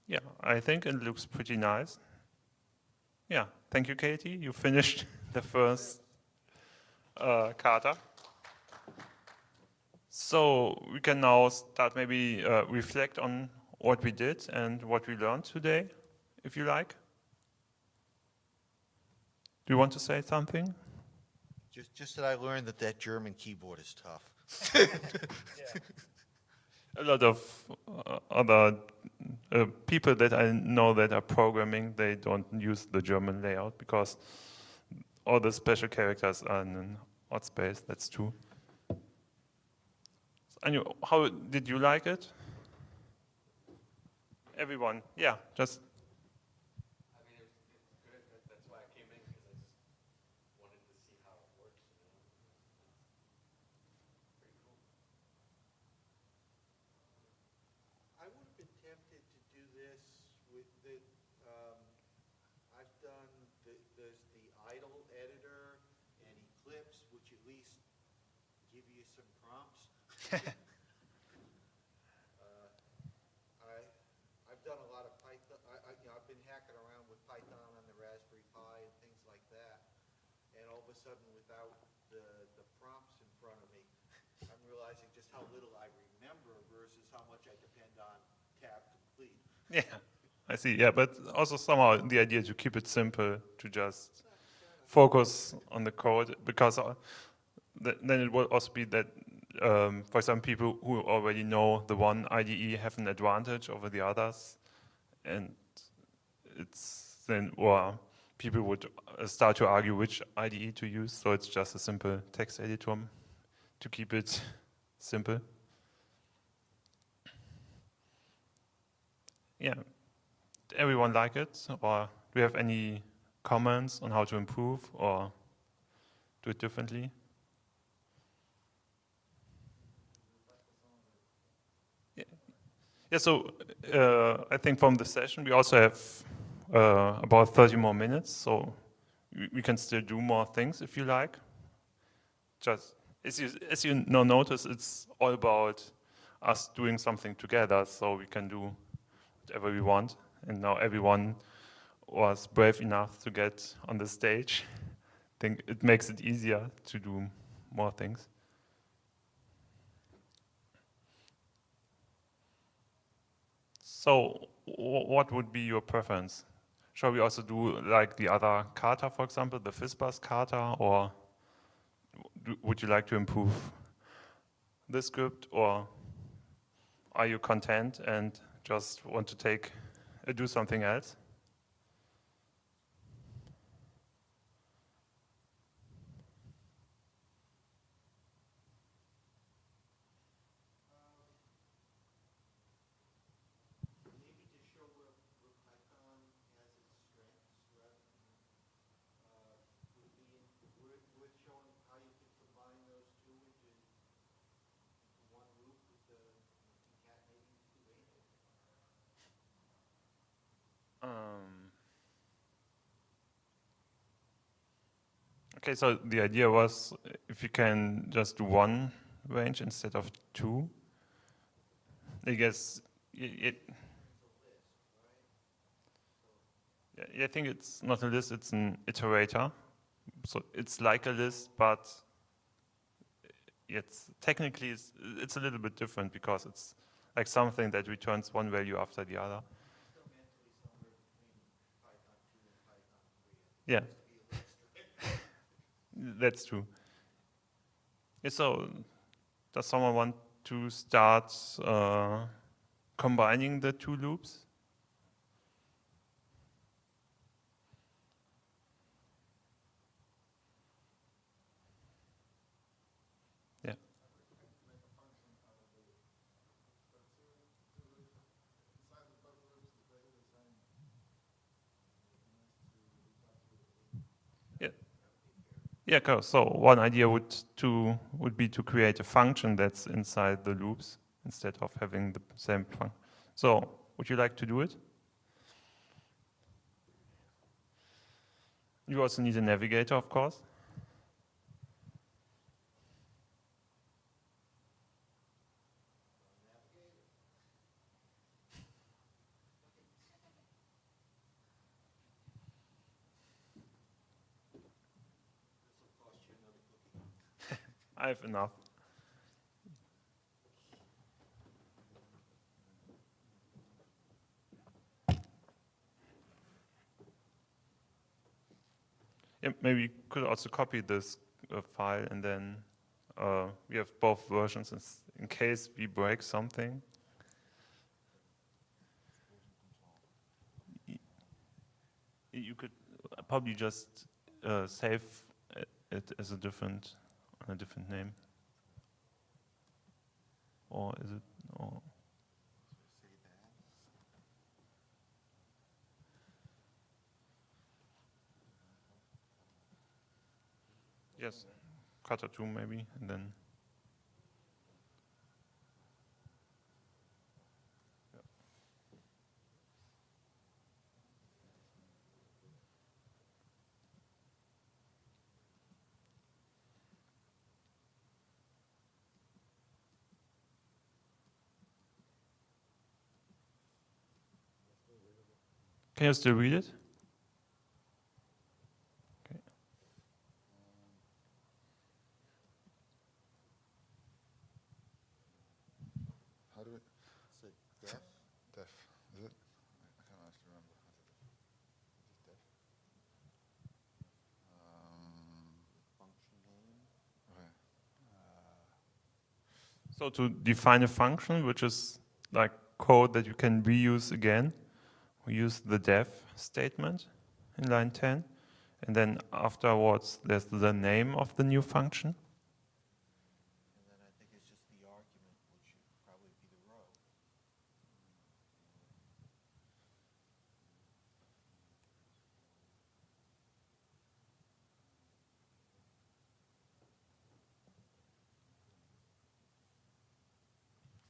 Yeah, I think it looks pretty nice. Yeah, thank you, Katie. You finished <laughs> the first uh, kata. So we can now start maybe uh, reflect on what we did and what we learned today, if you like. Do you want to say something? Just, just that I learned that that German keyboard is tough. <laughs> a lot of uh, other uh, people that I know that are programming, they don't use the German layout because all the special characters are in an odd space. That's true. And you, how did you like it? Everyone, yeah, just I mean, it was, it's good. That, that's why I came in because I just wanted to see how it works. You know? Pretty cool. I would have been tempted to do this with the, um, I've done, the, there's the IDLE editor and Eclipse, which at least give you some prompts. Uh, I, I've done a lot of Python, I, I, you know, I've been hacking around with Python on the Raspberry Pi and things like that. And all of a sudden, without the, the prompts in front of me, I'm realizing just how little I remember versus how much I depend on tab complete. Yeah, I see. Yeah, but also somehow the idea to keep it simple, to just focus on the code, because uh, th- then it will also be that um, for some people who already know the one IDE have an advantage over the others, and it's then or people would uh, start to argue which IDE to use. So it's just a simple text editor to keep it simple. Yeah. Everyone like it? Or do you have any comments on how to improve or do it differently? Yeah, yeah so uh, I think from the session we also have uh, about 30 more minutes, so we, we can still do more things if you like. Just as you, as you now notice, it's all about us doing something together, so we can do whatever we want. And now everyone was brave enough to get on the stage. I think it makes it easier to do more things. So, what would be your preference? Shall we also do like the other kata, for example, the FizzBuzz kata, or would you like to improve this script, or are you content and just want to take uh, do something else? Maybe to show where, where Python has its strengths rather than, uh, would be, worth, worth showing how you can combine those two into, into one loop with the concatenating the two angles. Um, okay, so the idea was if you can just do one range instead of two. I guess it. Yeah, yeah, I think it's not a list; it's an iterator. So it's like a list, but it's technically it's, it's a little bit different because it's like something that returns one value after the other. Still mentally somewhere Yeah. That's true. So, does someone want to start uh, combining the two loops? Yeah, cool. So one idea would to would be to create a function that's inside the loops instead of having the same function. So would you like to do it? You also need a navigator, of course. I have enough. Yeah, maybe you could also copy this uh, file and then uh, we have both versions in, case we break something. You could uh, probably just uh, save it- it as a different, a different name. Or is it, or, yes, Kata 2 maybe, and then. Can you still read it? Okay. How do we, So def, def, is it? I can't actually remember. Is it def? Um, function name, okay. So to define a function, which is like code that you can reuse again, we use the def statement in line 10. And then afterwards, there's the name of the new function. and then I think it's just the argument, which should probably be the row.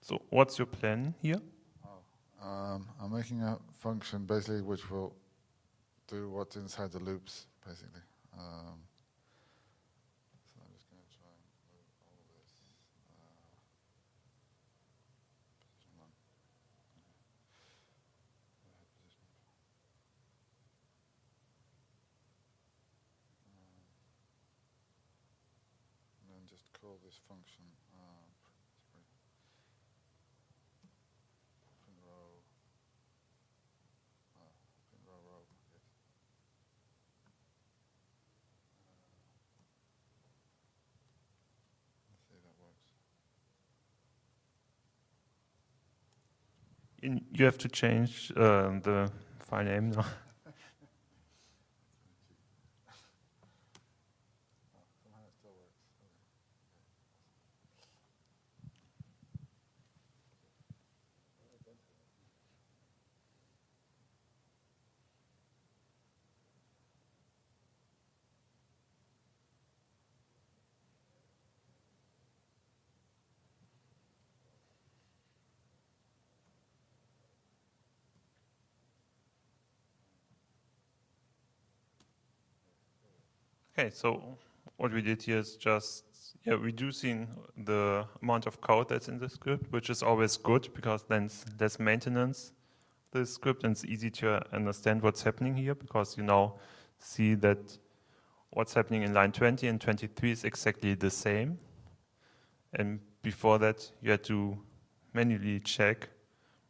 So what's your plan here? Um, I'm making a function basically which will do what's inside the loops, basically. Um, so I'm just going to try and move all of this. Uh, position one. Okay. Uh, position. Um, and then just call this function uh, pr- sorry. Open row. Uh, open row row, yes. Uh, let's see if that works. In, you have to change uh, the file name now. Oh, somehow it still works. Okay. Okay, so what we did here is just yeah, reducing the amount of code that's in the script, which is always good because then less maintenance the script and it's easy to understand what's happening here because you now see that what's happening in line 20 and 23 is exactly the same. And before that, you had to manually check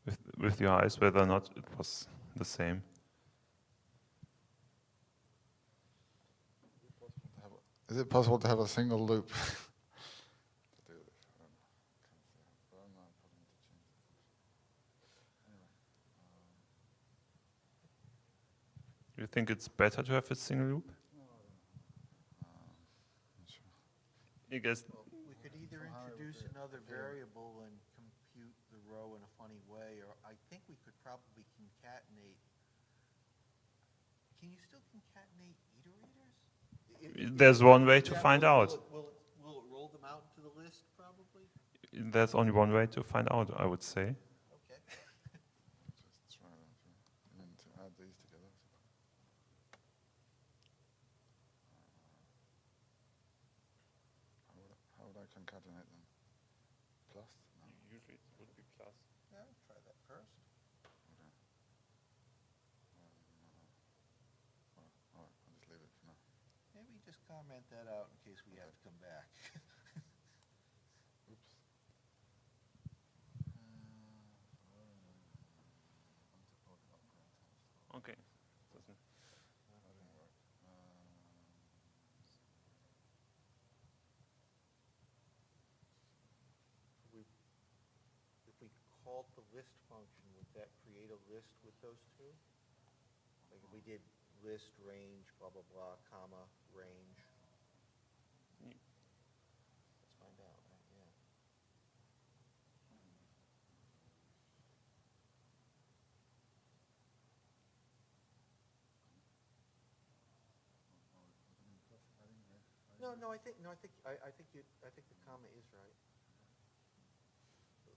with, with your eyes whether or not it was the same. Is it possible to have a single loop? do this? I don't know. Can't see how- but I'm not probably need to change the function. Anyway, um, You think it's better to have a single loop? um. I guess We could either Somehow it would introduce another variable. variable and compute the row in a funny way, or I think we could probably concatenate. Can you still concatenate iterators? There's one way to Yeah, find will- out. Will it, will will it roll them out into the list, probably? there's only one way to find out, I would say. Okay. Just try that. yeah. I mean, to add these together. I suppose. How would, I, how would I concatenate them? Plus? No. Usually it would be plus. Yeah, try that first. Okay. Um, no. Well, all right, I'll just leave it for now. Maybe just comment that out in case we have to come back. Oops. Okay. Doesn't That didn't work. Um, we, if we the list function, would that create a list with those two? Like if we did list, range, blah, blah, blah, comma, range? Ye- Let's find out, right, yeah. No, no, I think, no, I think, I, I think you, I think the comma is right.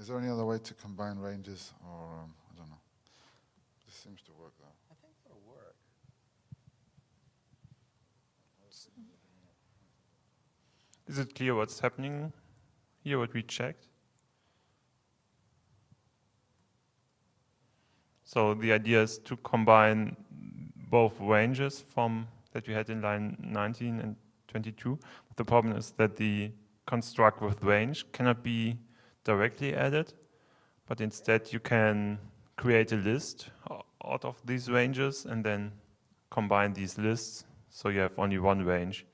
is there any other way to combine ranges or, um, I don't know. This seems to work though. I think that'll work. Is it clear what's happening here, what we checked? So the idea is to combine both ranges from that we had in line 19 and 22. The problem is that the construct with range cannot be directly added, but instead you can create a list out of these ranges and then combine these lists so you have only one range.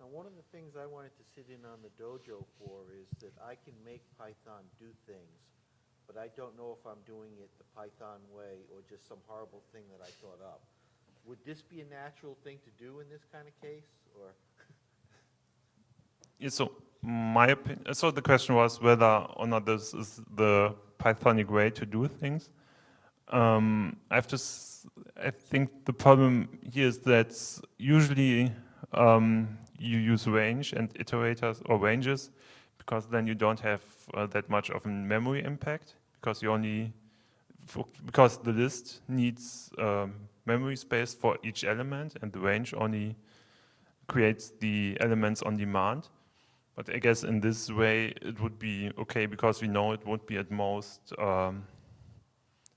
Now, one of the things I wanted to sit in on the dojo for is that I can make Python do things, but I don't know if I'm doing it the Python way or just some horrible thing that I thought up. Would this be a natural thing to do in this kind of case, or? Yeah, so my opinion, so the question was whether or not this is the Pythonic way to do things. Um, I have to, I think the problem here is that usually um, you use range and iterators or ranges because then you don't have uh, that much of a memory impact because you only, because the list needs um, memory space for each element and the range only creates the elements on demand. But I guess in this way it would be okay because we know it would be at most um,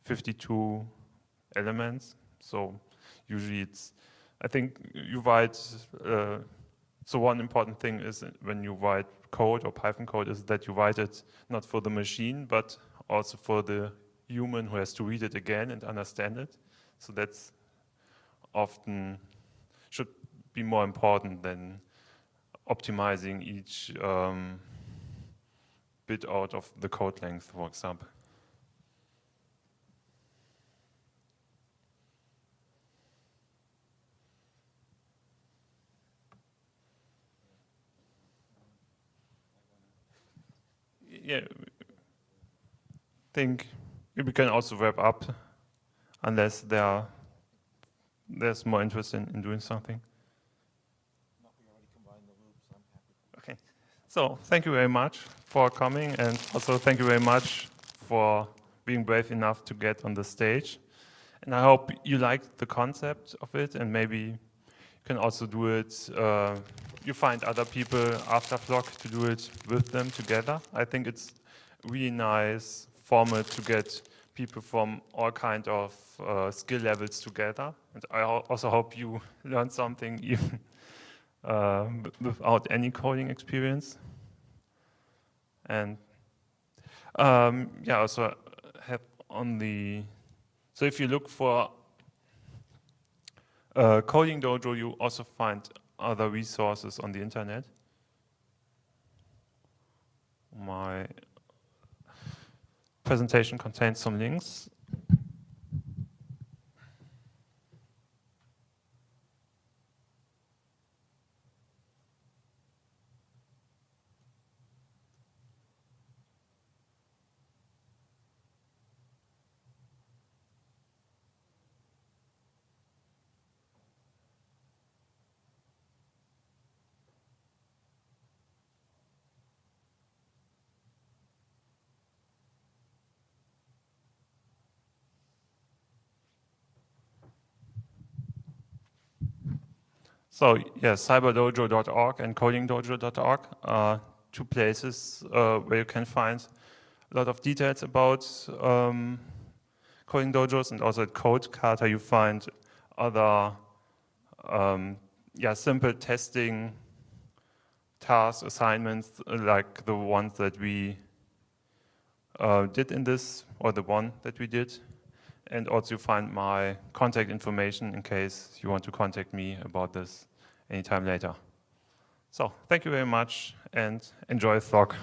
52 elements. So usually it's, I think you write, uh, so one important thing is when you write code or Python code is that you write it not for the machine, but also for the human who has to read it again and understand it. So that's often should be more important than optimizing each um, bit out of the code length, for example. Yeah, think we can also wrap up unless there are, there's more interest in, in doing something. No, we already combined the loops, I'm happy. Okay. So thank you very much for coming and also thank you very much for being brave enough to get on the stage. And I hope you liked the concept of it and maybe you can also do it uh, you find other people after Flock to do it with them together. I think it's really nice format to get people from all kind of uh, skill levels together. And I also hope you <laughs> learn something even uh, without any coding experience. And um, yeah, also have on the, so if you look for uh, Coding Dojo, you also find other resources on the internet. My presentation contains some links. So yes, cyberdojo.org and codingdojo.org are two places uh, where you can find a lot of details about um, coding dojos and also at Codekata you find other um, yeah, simple testing tasks, assignments like the ones that we uh, did in this or the one that we did and also you find my contact information in case you want to contact me about this anytime later. So thank you very much and enjoy Flock.